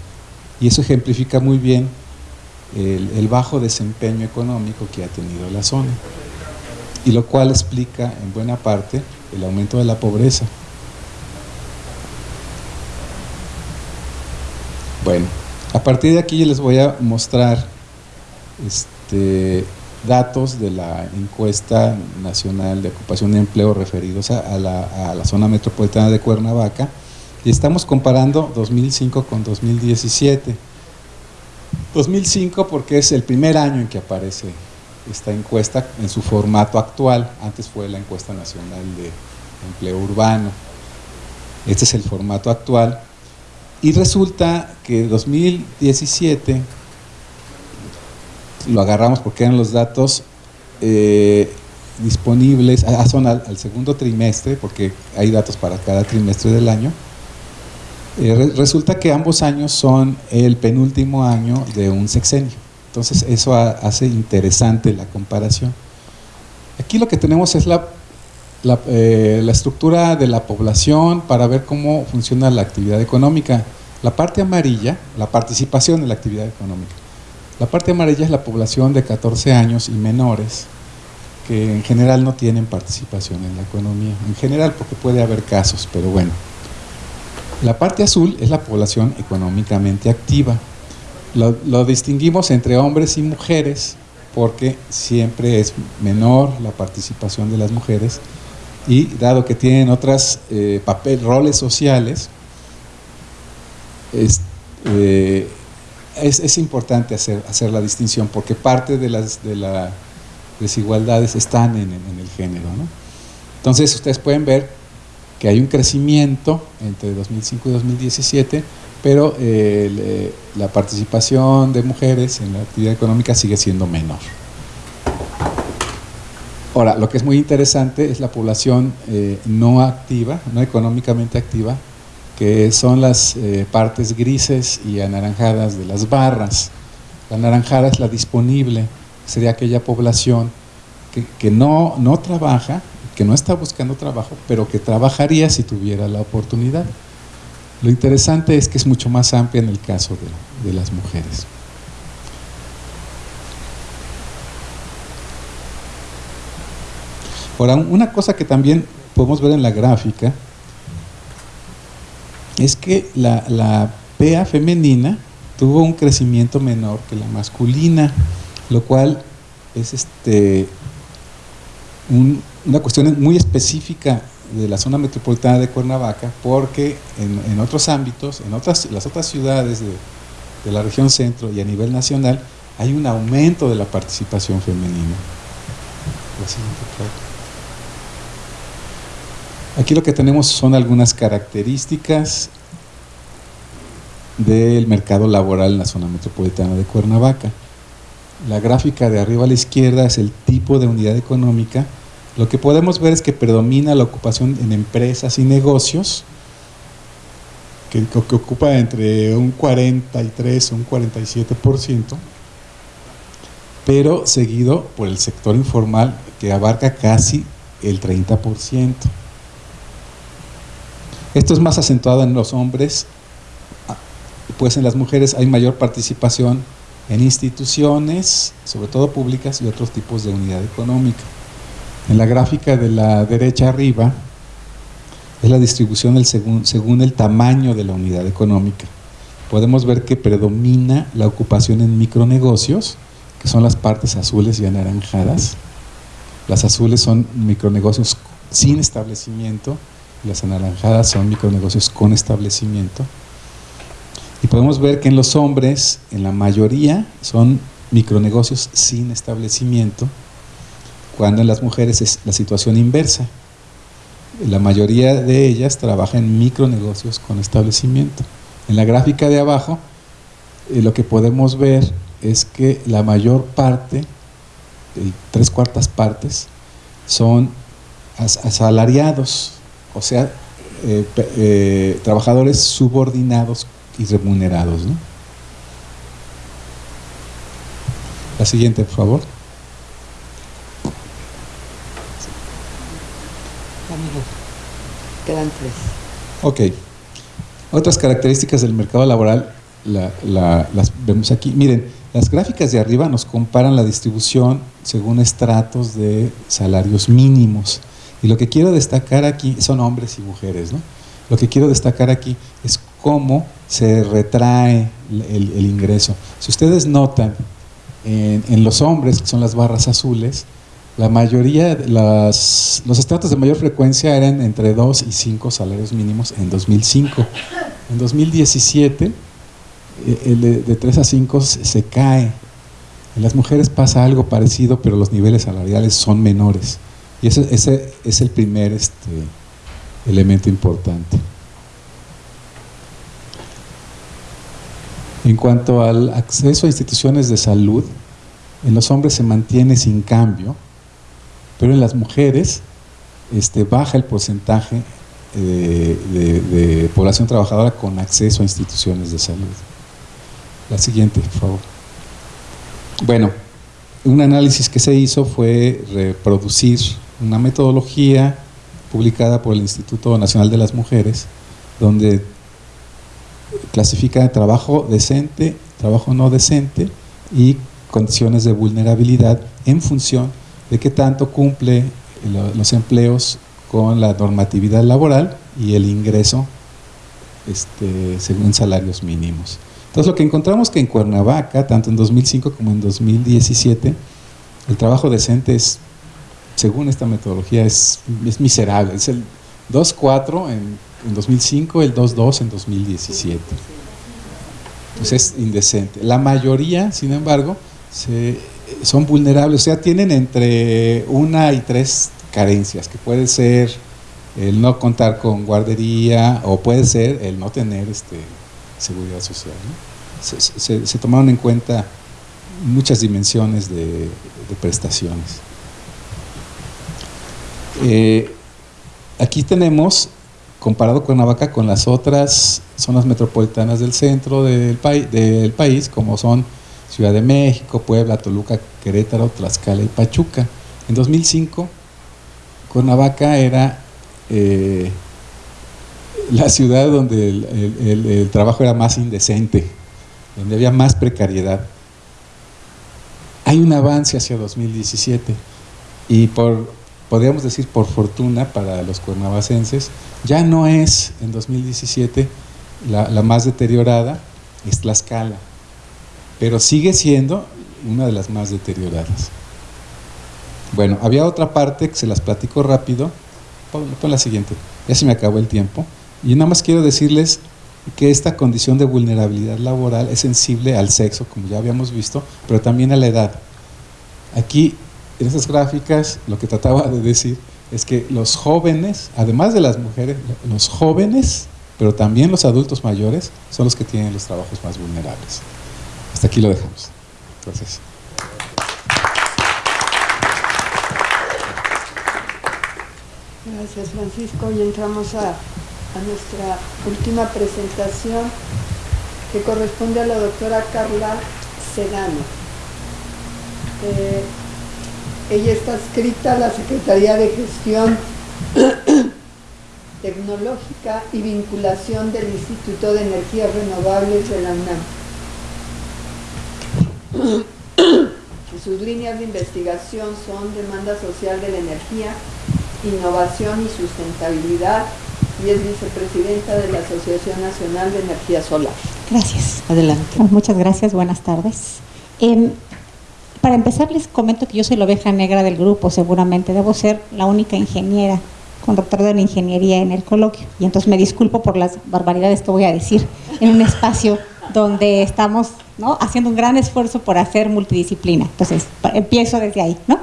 Y eso ejemplifica muy bien el, el bajo desempeño económico que ha tenido la zona. Y lo cual explica en buena parte el aumento de la pobreza. Bueno, a partir de aquí les voy a mostrar este, datos de la encuesta nacional de ocupación de empleo referidos a, la, a, la, zona metropolitana de Cuernavaca y estamos comparando 2005 con 2017. 2005 porque es el primer año en que aparece esta encuesta en su formato actual, antes fue la encuesta nacional de empleo urbano, este es el formato actual. Y resulta que 2017 lo agarramos porque eran los datos eh, disponibles, ah, son al, segundo trimestre, porque hay datos para cada trimestre del año. Eh, re, resulta que ambos años son el penúltimo año de un sexenio. Entonces eso hace interesante la comparación. Aquí lo que tenemos es la, eh, la estructura de la población para ver cómo funciona la actividad económica. La parte amarilla, la participación en la actividad económica. La parte amarilla es la población de 14 años y menores, que en general no tienen participación en la economía. En general, porque puede haber casos, pero bueno. La parte azul es la población económicamente activa. Lo, distinguimos entre hombres y mujeres, porque siempre es menor la participación de las mujeres y dado que tienen otras eh, roles sociales, es, eh, es, es, importante hacer, hacer la distinción porque parte de las de la desigualdades están en, en el género. ¿no? Entonces ustedes pueden ver que hay un crecimiento entre 2005 y 2017, pero eh, la participación de mujeres en la actividad económica sigue siendo menor. Ahora, lo que es muy interesante es la población eh, no activa, no económicamente activa, que son las eh, partes grises y anaranjadas de las barras. La anaranjada es la disponible, sería aquella población que, que no, no trabaja, que no está buscando trabajo, pero que trabajaría si tuviera la oportunidad. Lo interesante es que es mucho más amplia en el caso de, de las mujeres. Ahora, una cosa que también podemos ver en la gráfica es que la, la femenina tuvo un crecimiento menor que la masculina, lo cual es este un, una cuestión muy específica de la zona metropolitana de Cuernavaca, porque en, en otros ámbitos, en otras, las otras ciudades de, de, la región centro y a nivel nacional, hay un aumento de la participación femenina. Aquí lo que tenemos son algunas características del mercado laboral en la zona metropolitana de Cuernavaca. La gráfica de arriba a la izquierda es el tipo de unidad económica. Lo que podemos ver es que predomina la ocupación en empresas y negocios, que, ocupa entre un 43 o un 47%, pero seguido por el sector informal que abarca casi el 30%. Esto es más acentuado en los hombres, pues en las mujeres hay mayor participación en instituciones, sobre todo públicas y otros tipos de unidad económica. En la gráfica de la derecha arriba es la distribución según, según el tamaño de la unidad económica. Podemos ver que predomina la ocupación en micronegocios, que son las partes azules y anaranjadas. Las azules son micronegocios sin establecimiento, las anaranjadas son micronegocios con establecimiento. Y podemos ver que en los hombres, en la mayoría, son micronegocios sin establecimiento, cuando en las mujeres es la situación inversa. La mayoría de ellas trabaja en micronegocios con establecimiento. En la gráfica de abajo, eh, lo que podemos ver es que la mayor parte, tres cuartas partes, son as asalariados, o sea, eh, eh, trabajadores subordinados y remunerados. ¿no? La siguiente, por favor. Quedan tres. Ok. Otras características del mercado laboral las vemos aquí. Miren, las gráficas de arriba nos comparan la distribución según estratos de salarios mínimos. Y lo que quiero destacar aquí son hombres y mujeres, ¿no? Lo que quiero destacar aquí es cómo se retrae el, ingreso. Si ustedes notan, en, los hombres, que son las barras azules, la mayoría, las, los estratos de mayor frecuencia eran entre 2 y 5 salarios mínimos en 2005. En 2017, eh, el de, de 3 a 5 se cae. En las mujeres pasa algo parecido, pero los niveles salariales son menores. Y ese, ese es el primer este, elemento importante. En cuanto al acceso a instituciones de salud, en los hombres se mantiene sin cambio, pero en las mujeres este, baja el porcentaje eh, de, población trabajadora con acceso a instituciones de salud. La siguiente, por favor. Bueno, un análisis que se hizo fue reproducir una metodología publicada por el Instituto Nacional de las Mujeres, donde clasifica trabajo decente, trabajo no decente y condiciones de vulnerabilidad en función de qué tanto cumple los empleos con la normatividad laboral y el ingreso este, según salarios mínimos. Entonces lo que encontramos que en Cuernavaca, tanto en 2005 como en 2017, el trabajo decente es, según esta metodología, es, es miserable. Es el 2.4 en en 2005, el 2.2 en 2017. Pues es indecente. La mayoría, sin embargo, son vulnerables, o sea, tienen entre una y tres carencias, que puede ser el no contar con guardería o puede ser el no tener este, seguridad social. Se, tomaron en cuenta muchas dimensiones de, prestaciones. Eh, aquí tenemos comparado Cuernavaca con las otras zonas metropolitanas del centro del, país, como son Ciudad de México, Puebla, Toluca, Querétaro, Tlaxcala y Pachuca. En 2005, Cuernavaca era eh, la ciudad donde el, trabajo era más indecente, donde había más precariedad. Hay un avance hacia 2017 y por podríamos decir por fortuna para los cuernavacenses, ya no es en 2017 la, la más deteriorada, es Tlaxcala, pero sigue siendo una de las más deterioradas. Bueno, había otra parte que se las platico rápido, pon, la siguiente, ya se me acabó el tiempo, y nada más quiero decirles que esta condición de vulnerabilidad laboral es sensible al sexo, como ya habíamos visto, pero también a la edad. Aquí en esas gráficas lo que trataba de decir es que los jóvenes, además de las mujeres, los jóvenes, pero también los adultos mayores, son los que tienen los trabajos más vulnerables. Hasta aquí lo dejamos. Gracias. Gracias Francisco y entramos a, nuestra última presentación que corresponde a la doctora Carla Sedano. Eh, ella está escrita a la Secretaría de Gestión <clears throat> Tecnológica y Vinculación del Instituto de Energías Renovables de la UNAM. <clears throat> Sus líneas de investigación son demanda social de la energía, innovación y sustentabilidad y es vicepresidenta de la Asociación Nacional de Energía Solar. Gracias. Adelante. Muchas gracias, buenas tardes. Em, para empezar les comento que yo soy la oveja negra del grupo, seguramente debo ser la única ingeniera con doctorado en ingeniería en el coloquio. Y entonces me disculpo por las barbaridades que voy a decir en un espacio donde estamos haciendo un gran esfuerzo por hacer multidisciplina. Entonces, empiezo desde ahí, ¿no?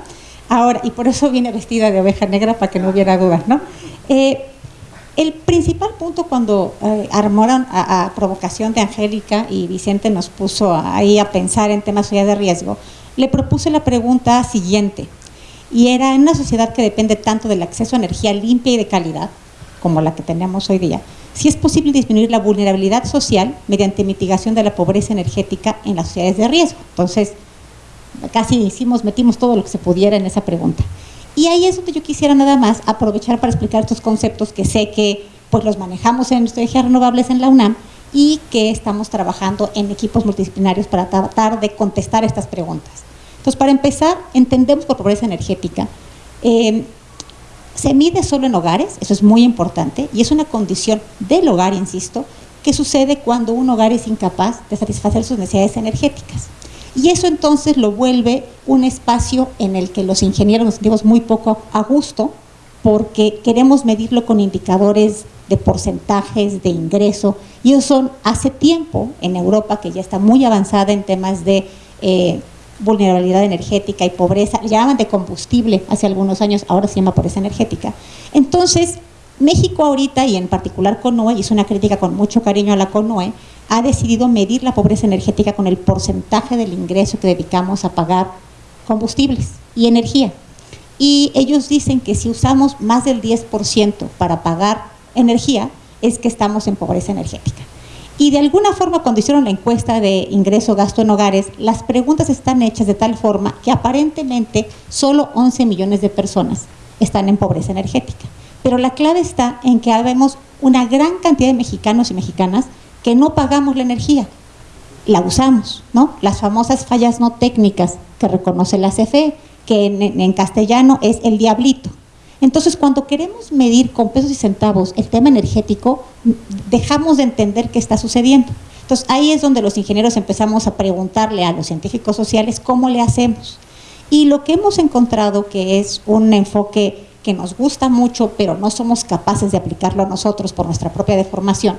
Ahora, y por eso vine vestida de oveja negra para que no hubiera dudas, ¿no? Eh, el principal punto cuando eh, armaron a, provocación de Angélica y Vicente nos puso ahí a pensar en temas de riesgo, le propuse la pregunta siguiente, y era en una sociedad que depende tanto del acceso a energía limpia y de calidad, como la que tenemos hoy día, si es posible disminuir la vulnerabilidad social mediante mitigación de la pobreza energética en las sociedades de riesgo. Entonces, casi hicimos, metimos todo lo que se pudiera en esa pregunta. Y ahí es donde yo quisiera nada más aprovechar para explicar estos conceptos que sé que pues los manejamos en energías renovables en la UNAM y que estamos trabajando en equipos multidisciplinarios para tratar de contestar estas preguntas. Entonces, para empezar, entendemos por pobreza energética. Eh, se mide solo en hogares, eso es muy importante, y es una condición del hogar, insisto, que sucede cuando un hogar es incapaz de satisfacer sus necesidades energéticas. Y eso entonces lo vuelve un espacio en el que los ingenieros nos sentimos muy poco a gusto porque queremos medirlo con indicadores de porcentajes de ingreso y eso hace tiempo en Europa que ya está muy avanzada en temas de eh, vulnerabilidad energética y pobreza, llamaban de combustible hace algunos años, ahora se llama pobreza energética. Entonces, México ahorita, y en particular CONOE, hizo una crítica con mucho cariño a la CONOE, ha decidido medir la pobreza energética con el porcentaje del ingreso que dedicamos a pagar combustibles y energía. Y ellos dicen que si usamos más del 10% para pagar energía, es que estamos en pobreza energética. Y de alguna forma, cuando hicieron la encuesta de ingreso-gasto en hogares, las preguntas están hechas de tal forma que aparentemente solo 11 millones de personas están en pobreza energética. Pero la clave está en que habemos una gran cantidad de mexicanos y mexicanas que no pagamos la energía, la usamos, ¿no? Las famosas fallas no técnicas que reconoce la CFE, que en castellano es el diablito. Entonces, cuando queremos medir con pesos y centavos el tema energético, dejamos de entender qué está sucediendo. Entonces, ahí es donde los ingenieros empezamos a preguntarle a los científicos sociales cómo le hacemos. Y lo que hemos encontrado que es un enfoque que nos gusta mucho, pero no somos capaces de aplicarlo a nosotros por nuestra propia deformación,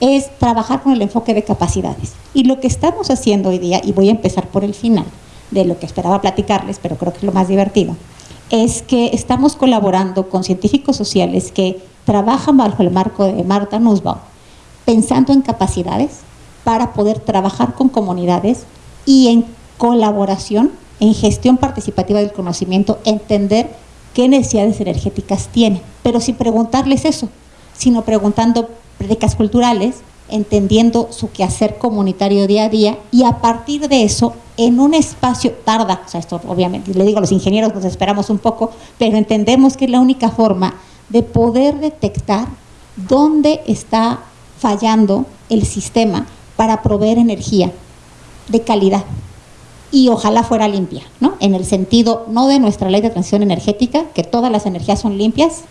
es trabajar con el enfoque de capacidades. Y lo que estamos haciendo hoy día, y voy a empezar por el final de lo que esperaba platicarles, pero creo que es lo más divertido, es que estamos colaborando con científicos sociales que trabajan bajo el marco de Marta Nussbaum, pensando en capacidades para poder trabajar con comunidades y en colaboración, en gestión participativa del conocimiento, entender qué necesidades energéticas tienen, pero sin preguntarles eso, sino preguntando prédicas culturales, entendiendo su quehacer comunitario día a día y a partir de eso en un espacio tarda, o sea, esto obviamente, le digo a los ingenieros, nos esperamos un poco, pero entendemos que es la única forma de poder detectar dónde está fallando el sistema para proveer energía de calidad y ojalá fuera limpia, ¿no? En el sentido no de nuestra ley de transición energética, que todas las energías son limpias,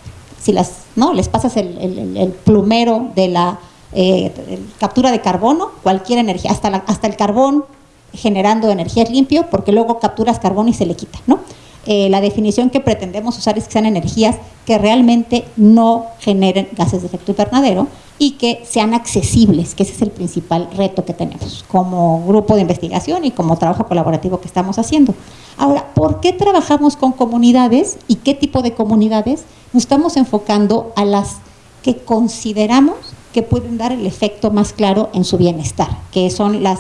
si las, ¿no? Les pasas el, plumero de la eh, captura de carbono, cualquier energía, hasta, hasta el carbón generando energía es limpio porque luego capturas carbono y se le quita, ¿no? Eh, la definición que pretendemos usar es que sean energías que realmente no generen gases de efecto invernadero y que sean accesibles, que ese es el principal reto que tenemos como grupo de investigación y como trabajo colaborativo que estamos haciendo. Ahora, ¿por qué trabajamos con comunidades y qué tipo de comunidades? Nos estamos enfocando a las que consideramos que pueden dar el efecto más claro en su bienestar, que son las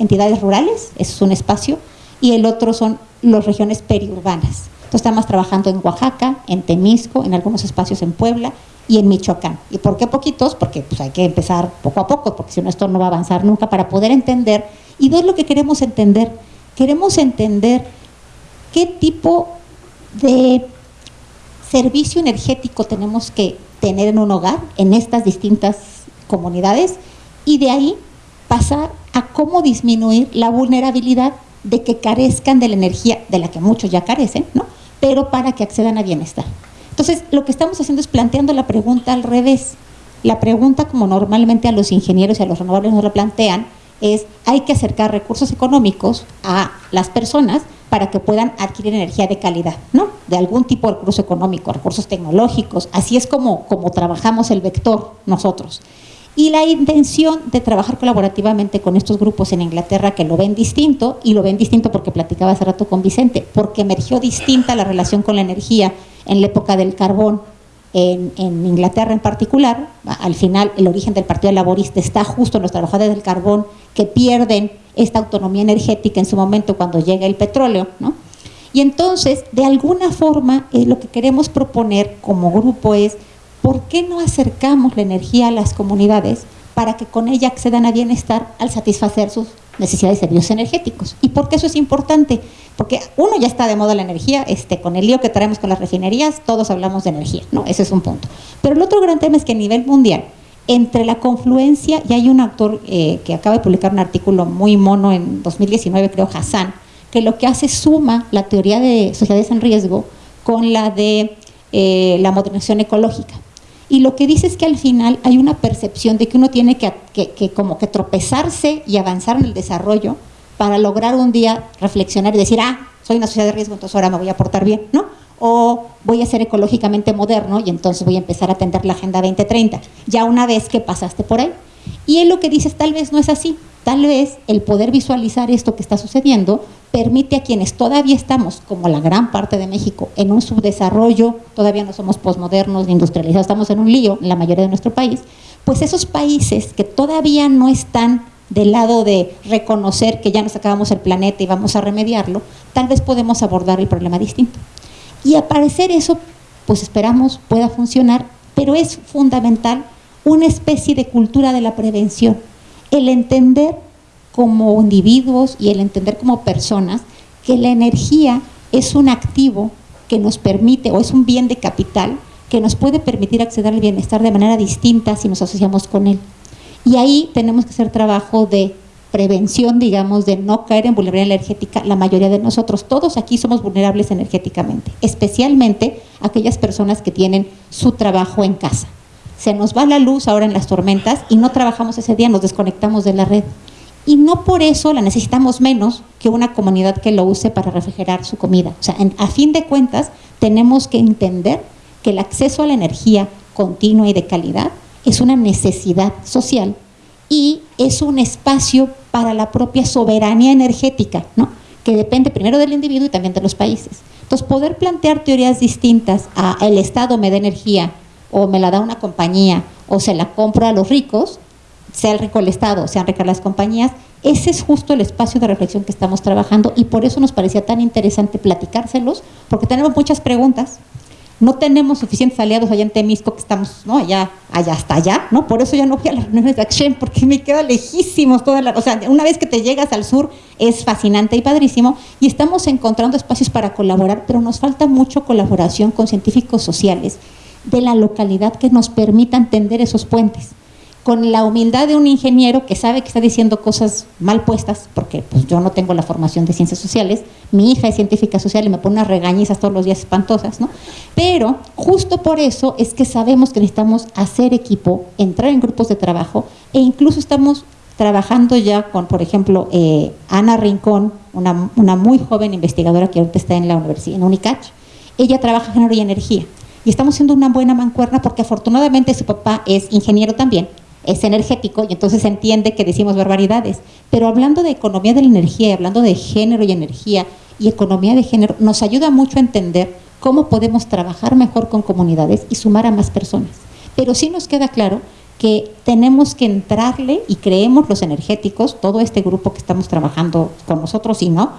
entidades rurales, eso es un espacio, y el otro son las regiones periurbanas. Entonces estamos trabajando en Oaxaca, en Temisco, en algunos espacios en Puebla y en Michoacán. ¿Y por qué poquitos? Porque pues, hay que empezar poco a poco, porque si no esto no va a avanzar nunca para poder entender. Y no es lo que queremos entender. Queremos entender qué tipo de servicio energético tenemos que tener en un hogar, en estas distintas comunidades, y de ahí pasar a cómo disminuir la vulnerabilidad de que carezcan de la energía de la que muchos ya carecen, ¿no? pero para que accedan a bienestar. Entonces, lo que estamos haciendo es planteando la pregunta al revés. La pregunta, como normalmente a los ingenieros y a los renovables nos la plantean, es hay que acercar recursos económicos a las personas para que puedan adquirir energía de calidad, ¿no? De algún tipo de recurso económico, recursos tecnológicos. Así es como, como trabajamos el vector nosotros. Y la intención de trabajar colaborativamente con estos grupos en Inglaterra que lo ven distinto, y lo ven distinto porque platicaba hace rato con Vicente, porque emergió distinta la relación con la energía en la época del carbón en, Inglaterra en particular. Al final, el origen del Partido Laborista está justo en los trabajadores del carbón que pierden esta autonomía energética en su momento cuando llega el petróleo, ¿no? Y entonces, de alguna forma, eh, lo que queremos proponer como grupo es ¿por qué no acercamos la energía a las comunidades para que con ella accedan a bienestar al satisfacer sus necesidades de servicios energéticos? ¿Y por qué eso es importante? Porque uno ya está de moda la energía, este, con el lío que traemos con las refinerías, todos hablamos de energía, ¿no? Ese es un punto. Pero el otro gran tema es que a nivel mundial, entre la confluencia, y hay un autor eh, que acaba de publicar un artículo muy mono en 2019, creo, Hassan, que lo que hace suma la teoría de sociedades en riesgo con la de eh, la modernización ecológica. Y lo que dice es que al final hay una percepción de que uno tiene que, como que tropezarse y avanzar en el desarrollo para lograr un día reflexionar y decir, ah, soy una sociedad de riesgo, entonces ahora me voy a portar bien, ¿no? O voy a ser ecológicamente moderno y entonces voy a empezar a atender la Agenda 2030, ya una vez que pasaste por ahí. Y él lo que dice es, tal vez no es así, tal vez el poder visualizar esto que está sucediendo permite a quienes todavía estamos, como la gran parte de México, en un subdesarrollo, todavía no somos posmodernos ni industrializados, estamos en un lío en la mayoría de nuestro país, pues esos países que todavía no están del lado de reconocer que ya nos acabamos el planeta y vamos a remediarlo, tal vez podemos abordar el problema distinto. Y a parecer eso, pues esperamos pueda funcionar, pero es fundamental una especie de cultura de la prevención, el entender como individuos y el entender como personas que la energía es un activo que nos permite, o es un bien de capital, que nos puede permitir acceder al bienestar de manera distinta si nos asociamos con él. Y ahí tenemos que hacer trabajo de prevención, digamos, de no caer en vulnerabilidad energética la mayoría de nosotros. Todos aquí somos vulnerables energéticamente, especialmente aquellas personas que tienen su trabajo en casa. Se nos va la luz ahora en las tormentas y no trabajamos ese día, nos desconectamos de la red. Y no por eso la necesitamos menos que una comunidad que lo use para refrigerar su comida. O sea, a fin de cuentas, tenemos que entender que el acceso a la energía continua y de calidad es una necesidad social y es un espacio para la propia soberanía energética, ¿no? que depende primero del individuo y también de los países. Entonces, poder plantear teorías distintas a el Estado me da energía, o me la da una compañía, o se la compro a los ricos, sea el rico el Estado, sean ricas las compañías, ese es justo el espacio de reflexión que estamos trabajando y por eso nos parecía tan interesante platicárselos, porque tenemos muchas preguntas, no tenemos suficientes aliados allá en Temisco, que estamos, ¿no? Allá, allá hasta allá, ¿no? Por eso ya no fui a las reuniones de Action, porque me queda lejísimos toda la, o sea, una vez que te llegas al sur es fascinante y padrísimo, y estamos encontrando espacios para colaborar, pero nos falta mucho colaboración con científicos sociales de la localidad que nos permitan tender esos puentes con la humildad de un ingeniero que sabe que está diciendo cosas mal puestas, porque pues, yo no tengo la formación de ciencias sociales, mi hija es científica social y me pone unas regañizas todos los días espantosas, ¿no? Pero justo por eso es que sabemos que necesitamos hacer equipo, entrar en grupos de trabajo e incluso estamos trabajando ya con, por ejemplo, eh, Ana Rincón, una, una, muy joven investigadora que ahorita está en la universidad, en UNICACH. Ella trabaja en género y energía. Y estamos haciendo una buena mancuerna porque afortunadamente su papá es ingeniero también es energético y entonces entiende que decimos barbaridades. Pero hablando de economía de la energía hablando de género y energía y economía de género, nos ayuda mucho a entender cómo podemos trabajar mejor con comunidades y sumar a más personas. Pero sí nos queda claro que tenemos que entrarle y creemos los energéticos, todo este grupo que estamos trabajando con nosotros y no,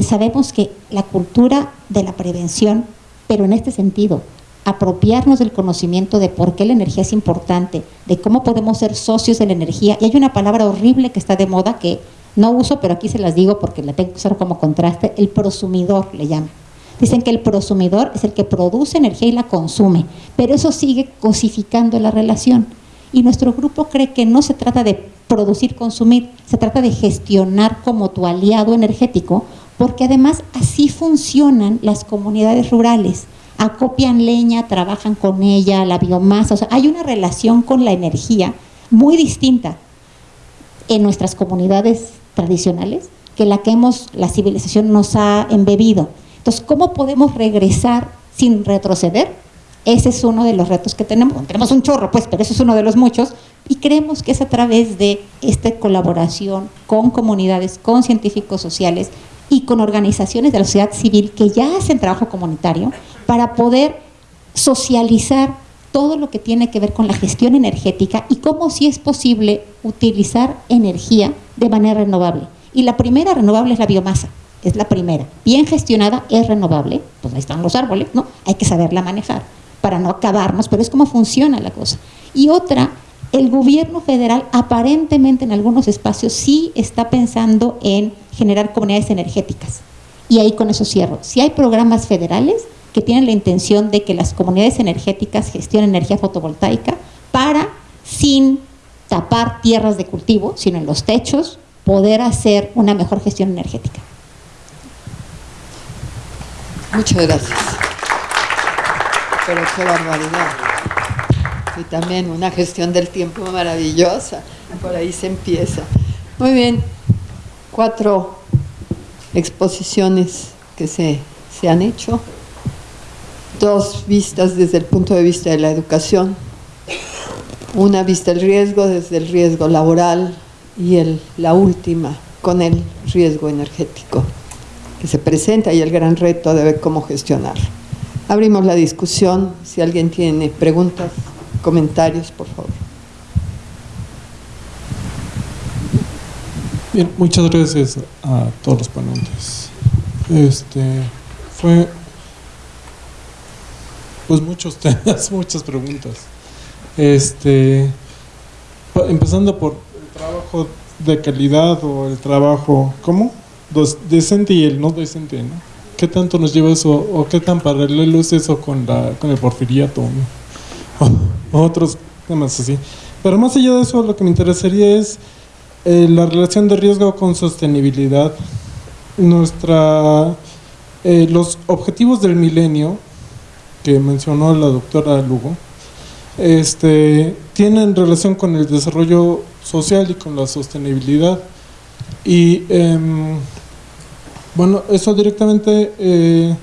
sabemos que la cultura de la prevención, pero en este sentido, apropiarnos del conocimiento de por qué la energía es importante, de cómo podemos ser socios de la energía. Y hay una palabra horrible que está de moda que no uso, pero aquí se las digo porque la tengo que usar como contraste, el prosumidor le llaman. Dicen que el prosumidor es el que produce energía y la consume, pero eso sigue cosificando la relación. Y nuestro grupo cree que no se trata de producir, consumir, se trata de gestionar como tu aliado energético, porque además así funcionan las comunidades rurales acopian leña, trabajan con ella, la biomasa, o sea, hay una relación con la energía muy distinta en nuestras comunidades tradicionales que la que hemos, la civilización nos ha embebido. Entonces, ¿cómo podemos regresar sin retroceder? Ese es uno de los retos que tenemos. tenemos un chorro, pues, pero eso es uno de los muchos. Y creemos que es a través de esta colaboración con comunidades, con científicos sociales y con organizaciones de la sociedad civil que ya hacen trabajo comunitario, para poder socializar todo lo que tiene que ver con la gestión energética y cómo si es posible utilizar energía de manera renovable. Y la primera renovable es la biomasa, es la primera. Bien gestionada es renovable, pues ahí están los árboles, ¿no? Hay que saberla manejar para no acabarnos, pero es cómo funciona la cosa. Y otra, el gobierno federal aparentemente en algunos espacios sí está pensando en generar comunidades energéticas. Y ahí con eso cierro. Si hay programas federales, que tienen la intención de que las comunidades energéticas gestionen energía fotovoltaica para sin tapar tierras de cultivo, sino en los techos, poder hacer una mejor gestión energética. Muchas gracias. Pero qué barbaridad. Y también una gestión del tiempo maravillosa. Por ahí se empieza. Muy bien. Cuatro exposiciones que se, se han hecho. Dos vistas desde el punto de vista de la educación. Una vista del riesgo desde el riesgo laboral y el, la última con el riesgo energético que se presenta y el gran reto de ver cómo gestionarlo. Abrimos la discusión. Si alguien tiene preguntas, comentarios, por favor. Bien, muchas gracias a todos los ponentes. Este fue pues muchos temas, <laughs> muchas preguntas. Este empezando por el trabajo de calidad o el trabajo, ¿cómo? decente y el no decente, ¿no? ¿Qué tanto nos lleva eso o qué tan paralelo es eso con, la, con el porfiriato <laughs> o, otros temas así? Pero más allá de eso, lo que me interesaría es eh, la relación de riesgo con sostenibilidad. Nuestra, eh, los objetivos del milenio que mencionó la doctora Lugo, este, tienen relación con el desarrollo social y con la sostenibilidad. Y em, bueno, eso directamente, eh,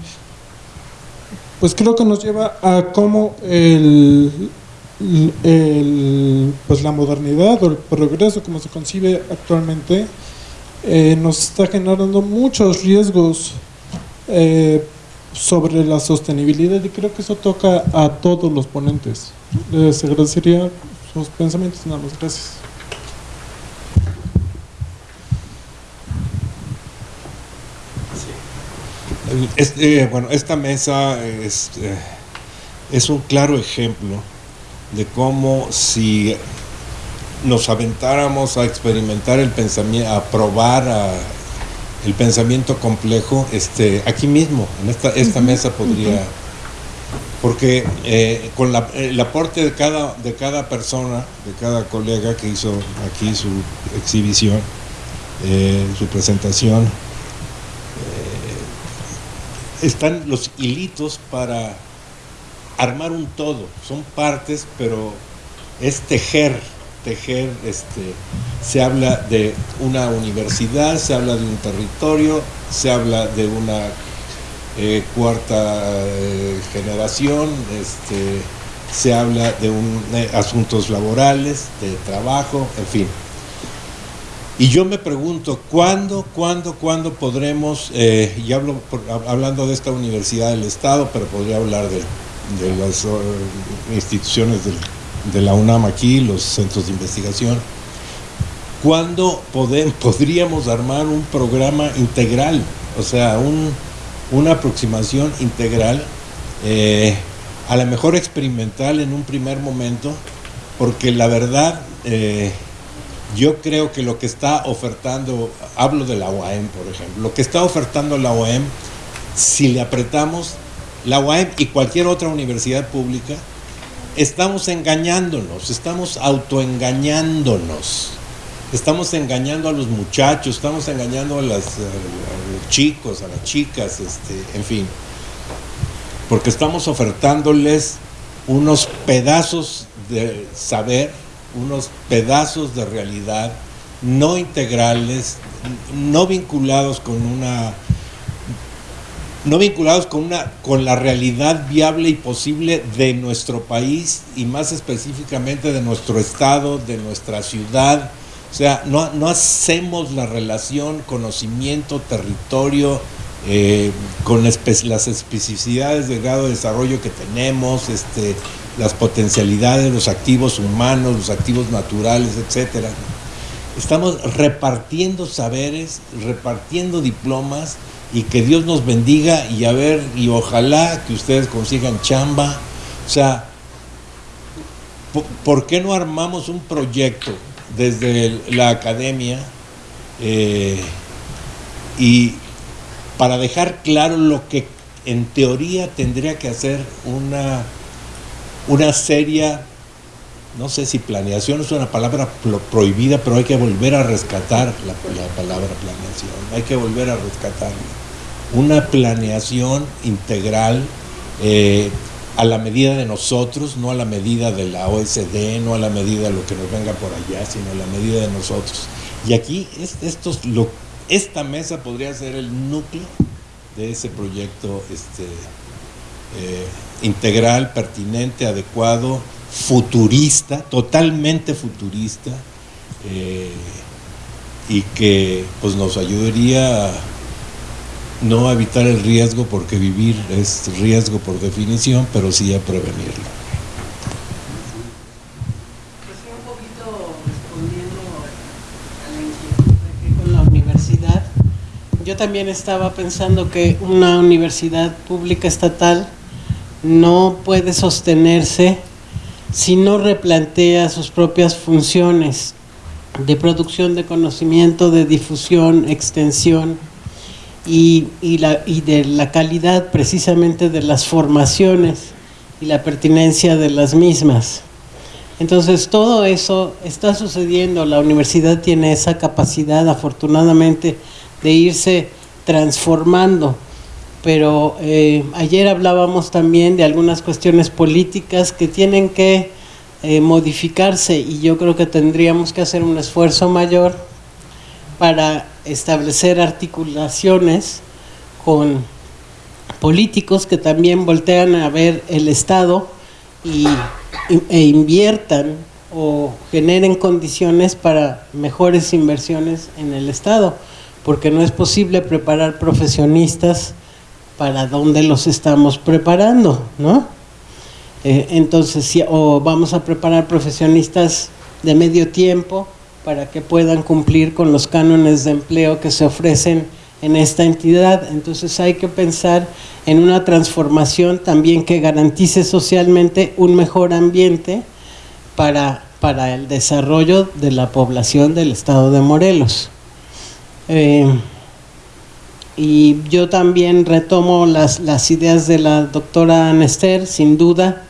pues creo que nos lleva a cómo el, pues la modernidad o el progreso como se concibe actualmente eh, nos está generando muchos riesgos eh, sobre la sostenibilidad y creo que eso toca a todos los ponentes. Les agradecería sus pensamientos, nada más, gracias. Este, bueno, esta mesa es, eh, es un claro ejemplo de cómo si nos aventáramos a experimentar el pensamiento, a probar el pensamiento complejo, este, aquí mismo, en esta, esta mesa podría, porque eh, con el aporte de cada, de cada persona, de cada colega que hizo aquí su exhibición, eh, su presentación, están los hilitos para armar un todo. Son partes, pero es tejer, tejer, este, se habla de una universidad, se habla de un territorio, se habla de una eh, cuarta eh, generación, este, se habla de eh, asuntos laborales, de trabajo, en fin. Y yo me pregunto, ¿cuándo, cuándo, cuándo podremos, y hablo hablando de esta universidad del Estado, pero podría hablar de, las instituciones de, la UNAM aquí, los centros de investigación, ¿cuándo <laughs> podríamos armar un programa integral? O sea, una aproximación integral, eh, a lo mejor experimental en un primer momento, porque la verdad... Eh, yo creo que lo que está ofertando, hablo de la OAM, por ejemplo, lo que está ofertando la OAM, si le apretamos, la OAM y cualquier otra universidad pública, estamos engañándonos, estamos autoengañándonos. Estamos engañando a los muchachos, estamos engañando a, los chicos, a las chicas, este, en fin. Porque estamos ofertándoles unos pedazos de saber unos pedazos de realidad no integrales, no vinculados con una no vinculados con una con la realidad viable y posible de nuestro país y más específicamente de nuestro estado, de nuestra ciudad. O sea, no, no hacemos la relación conocimiento, territorio, eh, con las especificidades del grado de desarrollo que tenemos, este, las potencialidades, los activos humanos, los activos naturales, etcétera. Estamos repartiendo saberes, repartiendo diplomas y que Dios nos bendiga y a ver, y ojalá que ustedes consigan chamba. O sea, ¿por qué no armamos un proyecto desde la academia eh, y para dejar claro lo que en teoría tendría que hacer una una seria no sé si planeación es una palabra prohibida, pero hay que volver a rescatar la, palabra planeación, hay que volver a rescatar una planeación integral eh, a la medida de nosotros, no a la medida de la OSD, no a la medida de lo que nos venga por allá, sino a la medida de nosotros. Y aquí esta mesa podría ser el núcleo de ese proyecto este, eh, integral, pertinente, adecuado, futurista, totalmente futurista, eh, y que pues nos ayudaría a no evitar el riesgo, porque vivir es riesgo por definición, pero sí a prevenirlo. yo también estaba pensando que una universidad pública estatal no puede sostenerse si no replantea sus propias funciones de producción de conocimiento, de difusión, extensión y, y de la calidad precisamente de las formaciones y la pertinencia de las mismas. Entonces todo eso está sucediendo, la universidad tiene esa capacidad afortunadamente de irse transformando pero eh, ayer hablábamos también de algunas cuestiones políticas que tienen que eh, modificarse y yo creo que tendríamos que hacer un esfuerzo mayor para establecer articulaciones con políticos que también voltean a ver el Estado y, e inviertan o generen condiciones para mejores inversiones en el Estado, porque no es posible preparar profesionistas para dónde los estamos preparando, ¿no? Eh, entonces, si, o vamos a preparar profesionistas de medio tiempo para que puedan cumplir con los cánones de empleo que se ofrecen en esta entidad. Entonces hay que pensar en una transformación también que garantice socialmente un mejor ambiente para, para el desarrollo de la población del estado de Morelos. Eh, y yo también retomo las, las ideas de la doctora Anester, sin duda,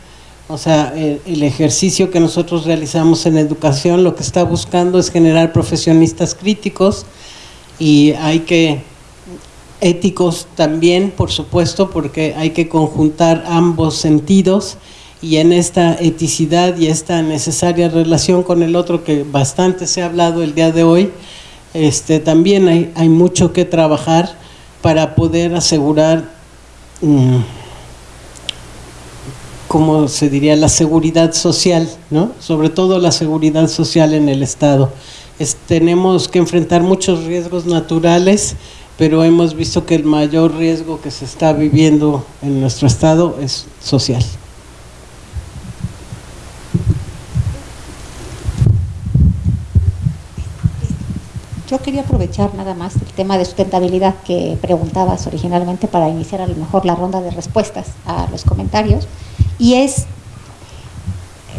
o sea, el, ejercicio que nosotros realizamos en educación lo que está buscando es generar profesionistas críticos y hay que, éticos también, por supuesto, porque hay que conjuntar ambos sentidos y en esta eticidad y esta necesaria relación con el otro que bastante se ha hablado el día de hoy, este, también hay, hay mucho que trabajar para poder asegurar, mm, como se diría, la seguridad social, ¿no? sobre todo la seguridad social en el Estado. tenemos que enfrentar muchos riesgos naturales, pero hemos visto que el mayor riesgo que se está viviendo en nuestro Estado es social. Yo quería aprovechar nada más el tema de sustentabilidad que preguntabas originalmente para iniciar a lo mejor la ronda de respuestas a los comentarios. Y es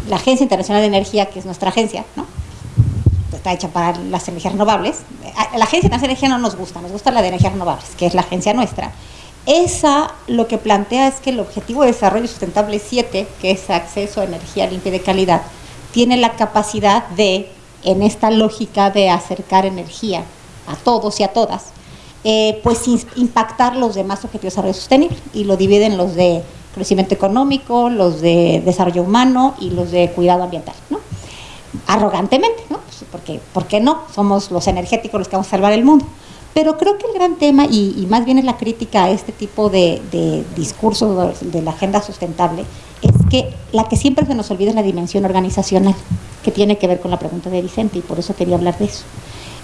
la Agencia Internacional de Energía, que es nuestra agencia, ¿no? está hecha para las energías renovables. La Agencia Internacional de Energía no nos gusta, nos gusta la de energías renovables, que es la agencia nuestra. Esa lo que plantea es que el Objetivo de Desarrollo Sustentable 7, que es acceso a energía limpia y de calidad, tiene la capacidad de en esta lógica de acercar energía a todos y a todas, eh, pues impactar los demás objetivos de desarrollo sostenible y lo dividen los de crecimiento económico, los de desarrollo humano y los de cuidado ambiental, ¿no? Arrogantemente, ¿no? Pues, porque, ¿Por qué no? Somos los energéticos los que vamos a salvar el mundo. Pero creo que el gran tema, y, más bien es la crítica a este tipo de, de discurso de la agenda sustentable, es que la que siempre se nos olvida es la dimensión organizacional, que tiene que ver con la pregunta de Vicente, y por eso quería hablar de eso.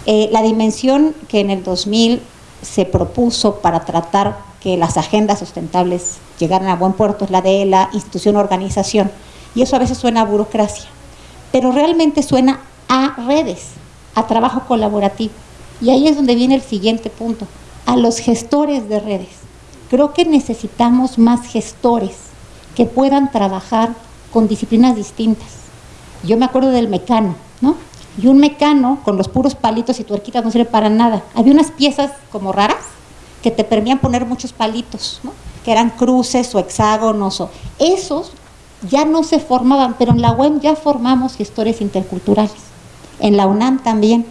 Eh, la dimensión que en el 2000 se propuso para tratar que las agendas sustentables llegaran a buen puerto es la de la institución-organización, y eso a veces suena a burocracia, pero realmente suena a redes, a trabajo colaborativo y ahí es donde viene el siguiente punto, a los gestores de redes. Creo que necesitamos más gestores que puedan trabajar con disciplinas distintas. Yo me acuerdo del mecano, ¿no? Y un mecano con los puros palitos y tuerquitas no sirve para nada. Había unas piezas como raras que te permitían poner muchos palitos, ¿no? que eran cruces o hexágonos. O... Esos ya no se formaban, pero en la UEM ya formamos gestores interculturales, en la UNAM también,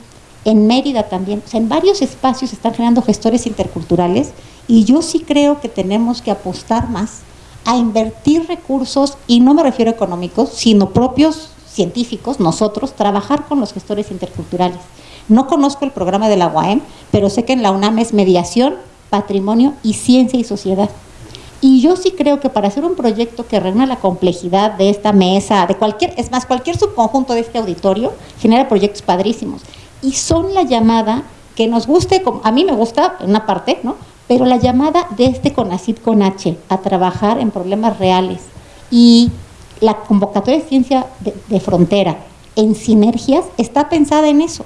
en Mérida también, en varios espacios están generando gestores interculturales y yo sí creo que tenemos que apostar más a invertir recursos, y no me refiero a económicos, sino propios científicos, nosotros, trabajar con los gestores interculturales. No conozco el programa de la UAM, pero sé que en la UNAM es mediación, patrimonio y ciencia y sociedad. Y yo sí creo que para hacer un proyecto que reúna la complejidad de esta mesa, de cualquier, es más, cualquier subconjunto de este auditorio, genera proyectos padrísimos. Y son la llamada que nos guste, a mí me gusta en una parte, ¿no? Pero la llamada de este CONACID con H a trabajar en problemas reales y la convocatoria de ciencia de frontera en sinergias está pensada en eso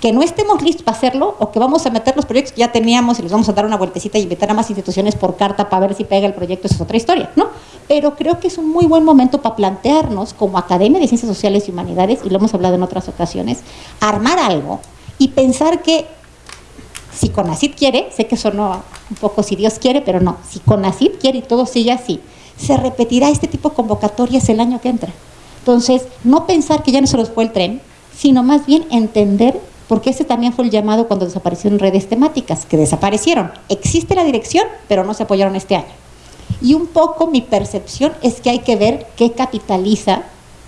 que no estemos listos para hacerlo o que vamos a meter los proyectos que ya teníamos y les vamos a dar una vueltecita y invitar a más instituciones por carta para ver si pega el proyecto, esa es otra historia, ¿no? Pero creo que es un muy buen momento para plantearnos como Academia de Ciencias Sociales y Humanidades, y lo hemos hablado en otras ocasiones, armar algo y pensar que si CONACID quiere, sé que sonó un poco si Dios quiere, pero no, si CONACID quiere y todo sigue así, se repetirá este tipo de convocatorias el año que entra. Entonces, no pensar que ya no se nos fue el tren, sino más bien entender porque ese también fue el llamado cuando desaparecieron redes temáticas, que desaparecieron. Existe la dirección, pero no se apoyaron este año. Y un poco mi percepción es que hay que ver qué capitaliza,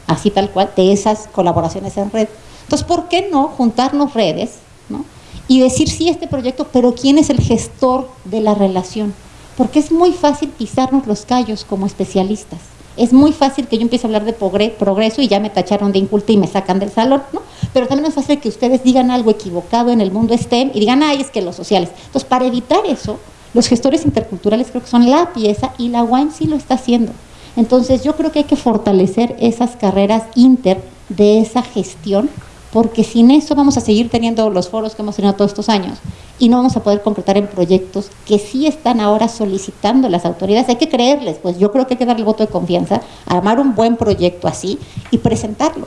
así tal cual, de esas colaboraciones en red. Entonces, ¿por qué no juntarnos redes ¿no? y decir sí este proyecto, pero quién es el gestor de la relación? Porque es muy fácil pisarnos los callos como especialistas es muy fácil que yo empiece a hablar de progreso y ya me tacharon de inculta y me sacan del salón, ¿no? Pero también es fácil que ustedes digan algo equivocado en el mundo STEM y digan, ay, es que los sociales. Entonces, para evitar eso, los gestores interculturales creo que son la pieza y la UAM sí lo está haciendo. Entonces, yo creo que hay que fortalecer esas carreras inter de esa gestión porque sin eso vamos a seguir teniendo los foros que hemos tenido todos estos años y no vamos a poder concretar en proyectos que sí están ahora solicitando las autoridades. Hay que creerles, pues yo creo que hay que darle el voto de confianza, armar un buen proyecto así y presentarlo.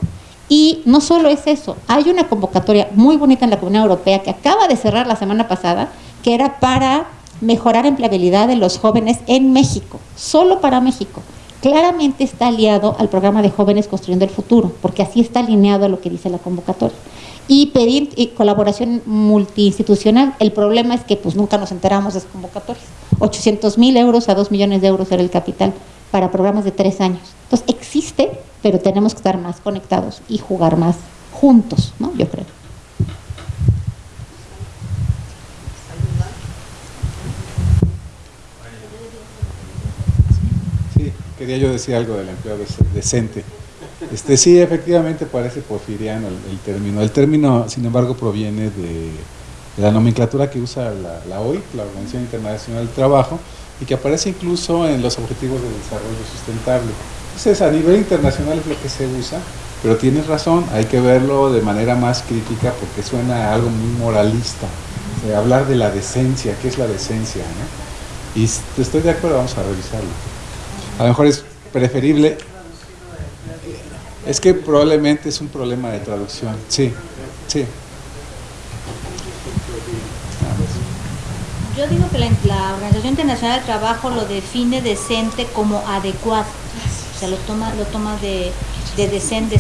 Y no solo es eso, hay una convocatoria muy bonita en la Comunidad Europea que acaba de cerrar la semana pasada, que era para mejorar empleabilidad de los jóvenes en México, solo para México claramente está aliado al programa de Jóvenes Construyendo el Futuro, porque así está alineado a lo que dice la convocatoria. Y pedir eh, colaboración multiinstitucional, el problema es que pues nunca nos enteramos de esas convocatorias. 800 mil euros a 2 millones de euros era el capital para programas de tres años. Entonces existe, pero tenemos que estar más conectados y jugar más juntos, ¿no? Yo creo. Quería yo decir algo del empleo decente. Este, sí, efectivamente parece porfiriano el, término. El término, sin embargo, proviene de, la nomenclatura que usa la, OIT, la Organización Internacional del Trabajo, y que aparece incluso en los Objetivos de Desarrollo Sustentable. Entonces, a nivel internacional es lo que se usa, pero tienes razón, hay que verlo de manera más crítica porque suena a algo muy moralista. hablar de la decencia, ¿qué es la decencia? Y estoy de acuerdo, vamos a revisarlo a lo mejor es preferible. Es que probablemente es un problema de traducción. Sí, sí. Yo digo que la, Organización Internacional del Trabajo lo define decente como adecuado. O sea, lo toma, lo toma de, de decent,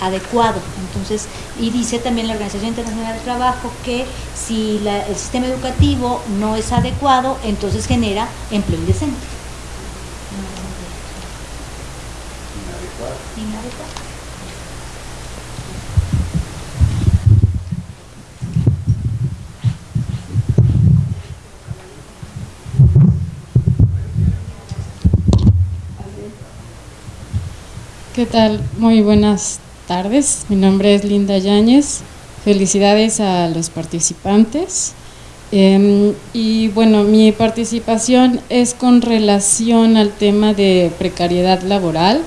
adecuado. Entonces, y dice también la Organización Internacional del Trabajo que si el sistema educativo no es adecuado, entonces genera empleo indecente. ¿Qué tal? Muy buenas tardes. Mi nombre es Linda Yáñez. Felicidades a los participantes. Em, y bueno, mi participación es con relación al tema de precariedad laboral,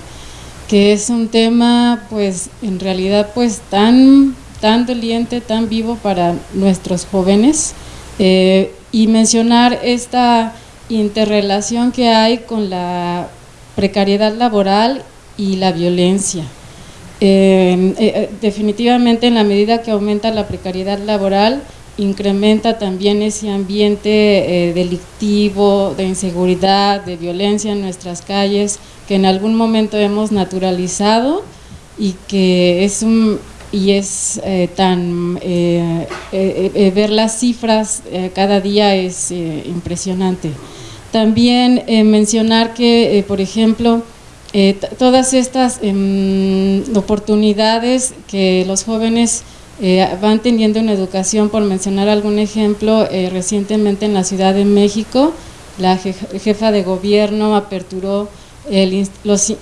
que es un tema pues en realidad pues tan, tan doliente, tan vivo para nuestros jóvenes. Eh, y mencionar esta interrelación que hay con la precariedad laboral y la violencia. Eh, eh, definitivamente en la medida que aumenta la precariedad laboral, incrementa también ese ambiente eh, delictivo, de inseguridad, de violencia en nuestras calles, que en algún momento hemos naturalizado y que es un y es eh, tan eh, ver las cifras cada día es impresionante. También mencionar que, por ejemplo, todas estas em, oportunidades que los jóvenes eh, van teniendo una educación, por mencionar algún ejemplo, eh, recientemente en la Ciudad de México, la jefa de gobierno aperturó el,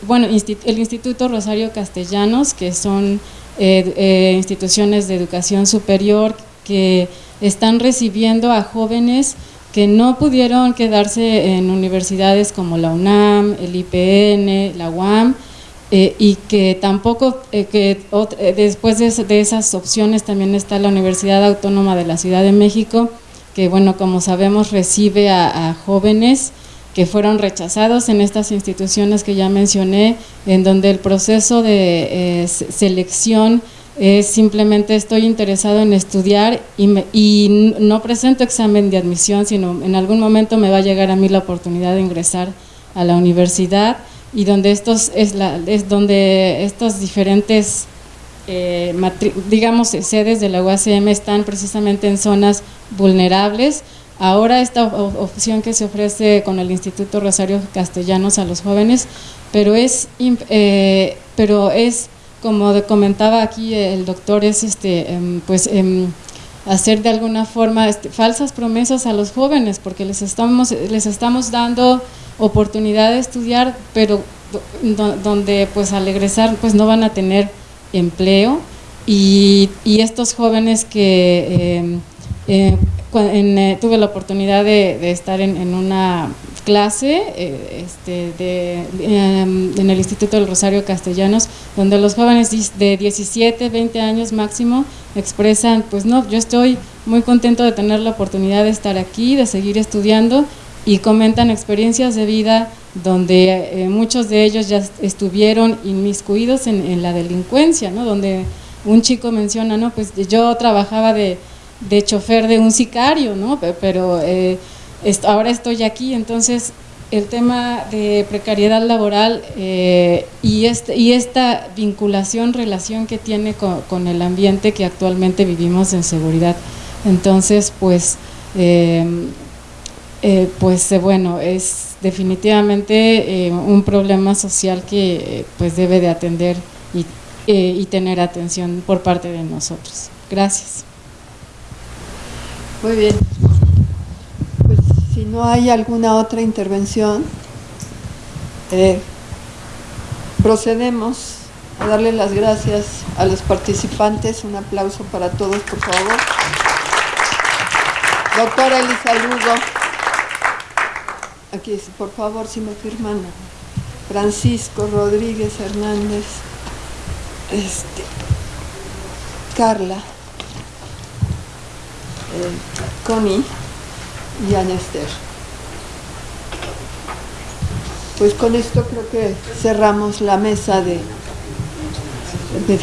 bueno, el Instituto Rosario Castellanos, que son eh, instituciones de educación superior que están recibiendo a jóvenes que no pudieron quedarse en universidades como la UNAM, el IPN, la UAM, eh, y que tampoco, eh, que eh, después de, esas opciones también está la Universidad Autónoma de la Ciudad de México, que bueno, como sabemos recibe a, jóvenes que fueron rechazados en estas instituciones que ya mencioné, en donde el proceso de selección es simplemente estoy interesado en estudiar y, y no presento examen de admisión, sino en algún momento me va a llegar a mí la oportunidad de ingresar a la universidad y donde estos es, la, es donde estos diferentes eh, digamos sedes de la UACM están precisamente en zonas vulnerables. Ahora esta opción que se ofrece con el Instituto Rosario Castellanos a los jóvenes, pero es, eh, pero es como comentaba aquí el doctor, es este, em, pues em, hacer de alguna forma este, falsas promesas a los jóvenes, porque les estamos, les estamos dando oportunidad de estudiar, pero donde pues al egresar pues no van a tener empleo. Y, estos jóvenes que em, eh, eh, tuve la oportunidad de, estar en, una clase eh, este, em, en el Instituto del Rosario Castellanos, donde los jóvenes de 17, 20 años máximo expresan, pues no, yo estoy muy contento de tener la oportunidad de estar aquí, de seguir estudiando y comentan experiencias de vida donde eh, muchos de ellos ya estuvieron inmiscuidos en, la delincuencia, ¿no? donde un chico menciona, no, pues yo trabajaba de, chofer de un sicario, ¿no? pero eh, ahora estoy aquí, entonces el tema de precariedad laboral eh, y, este, y esta vinculación, relación que tiene con, el ambiente que actualmente vivimos en seguridad. Entonces, pues eh, pues eh, bueno, es definitivamente eh, un problema social que pues debe de atender y, tener atención por parte de nosotros. Gracias. Muy bien. Pues si no hay alguna otra intervención, procedemos a darle las gracias a los participantes. Un aplauso para todos, por favor. Doctora Elisa Lugo. Aquí, por favor, si me firman. Francisco Rodríguez Hernández. Este, Carla. Eh, Connie y Anester. Pues con esto creo que cerramos la mesa de, de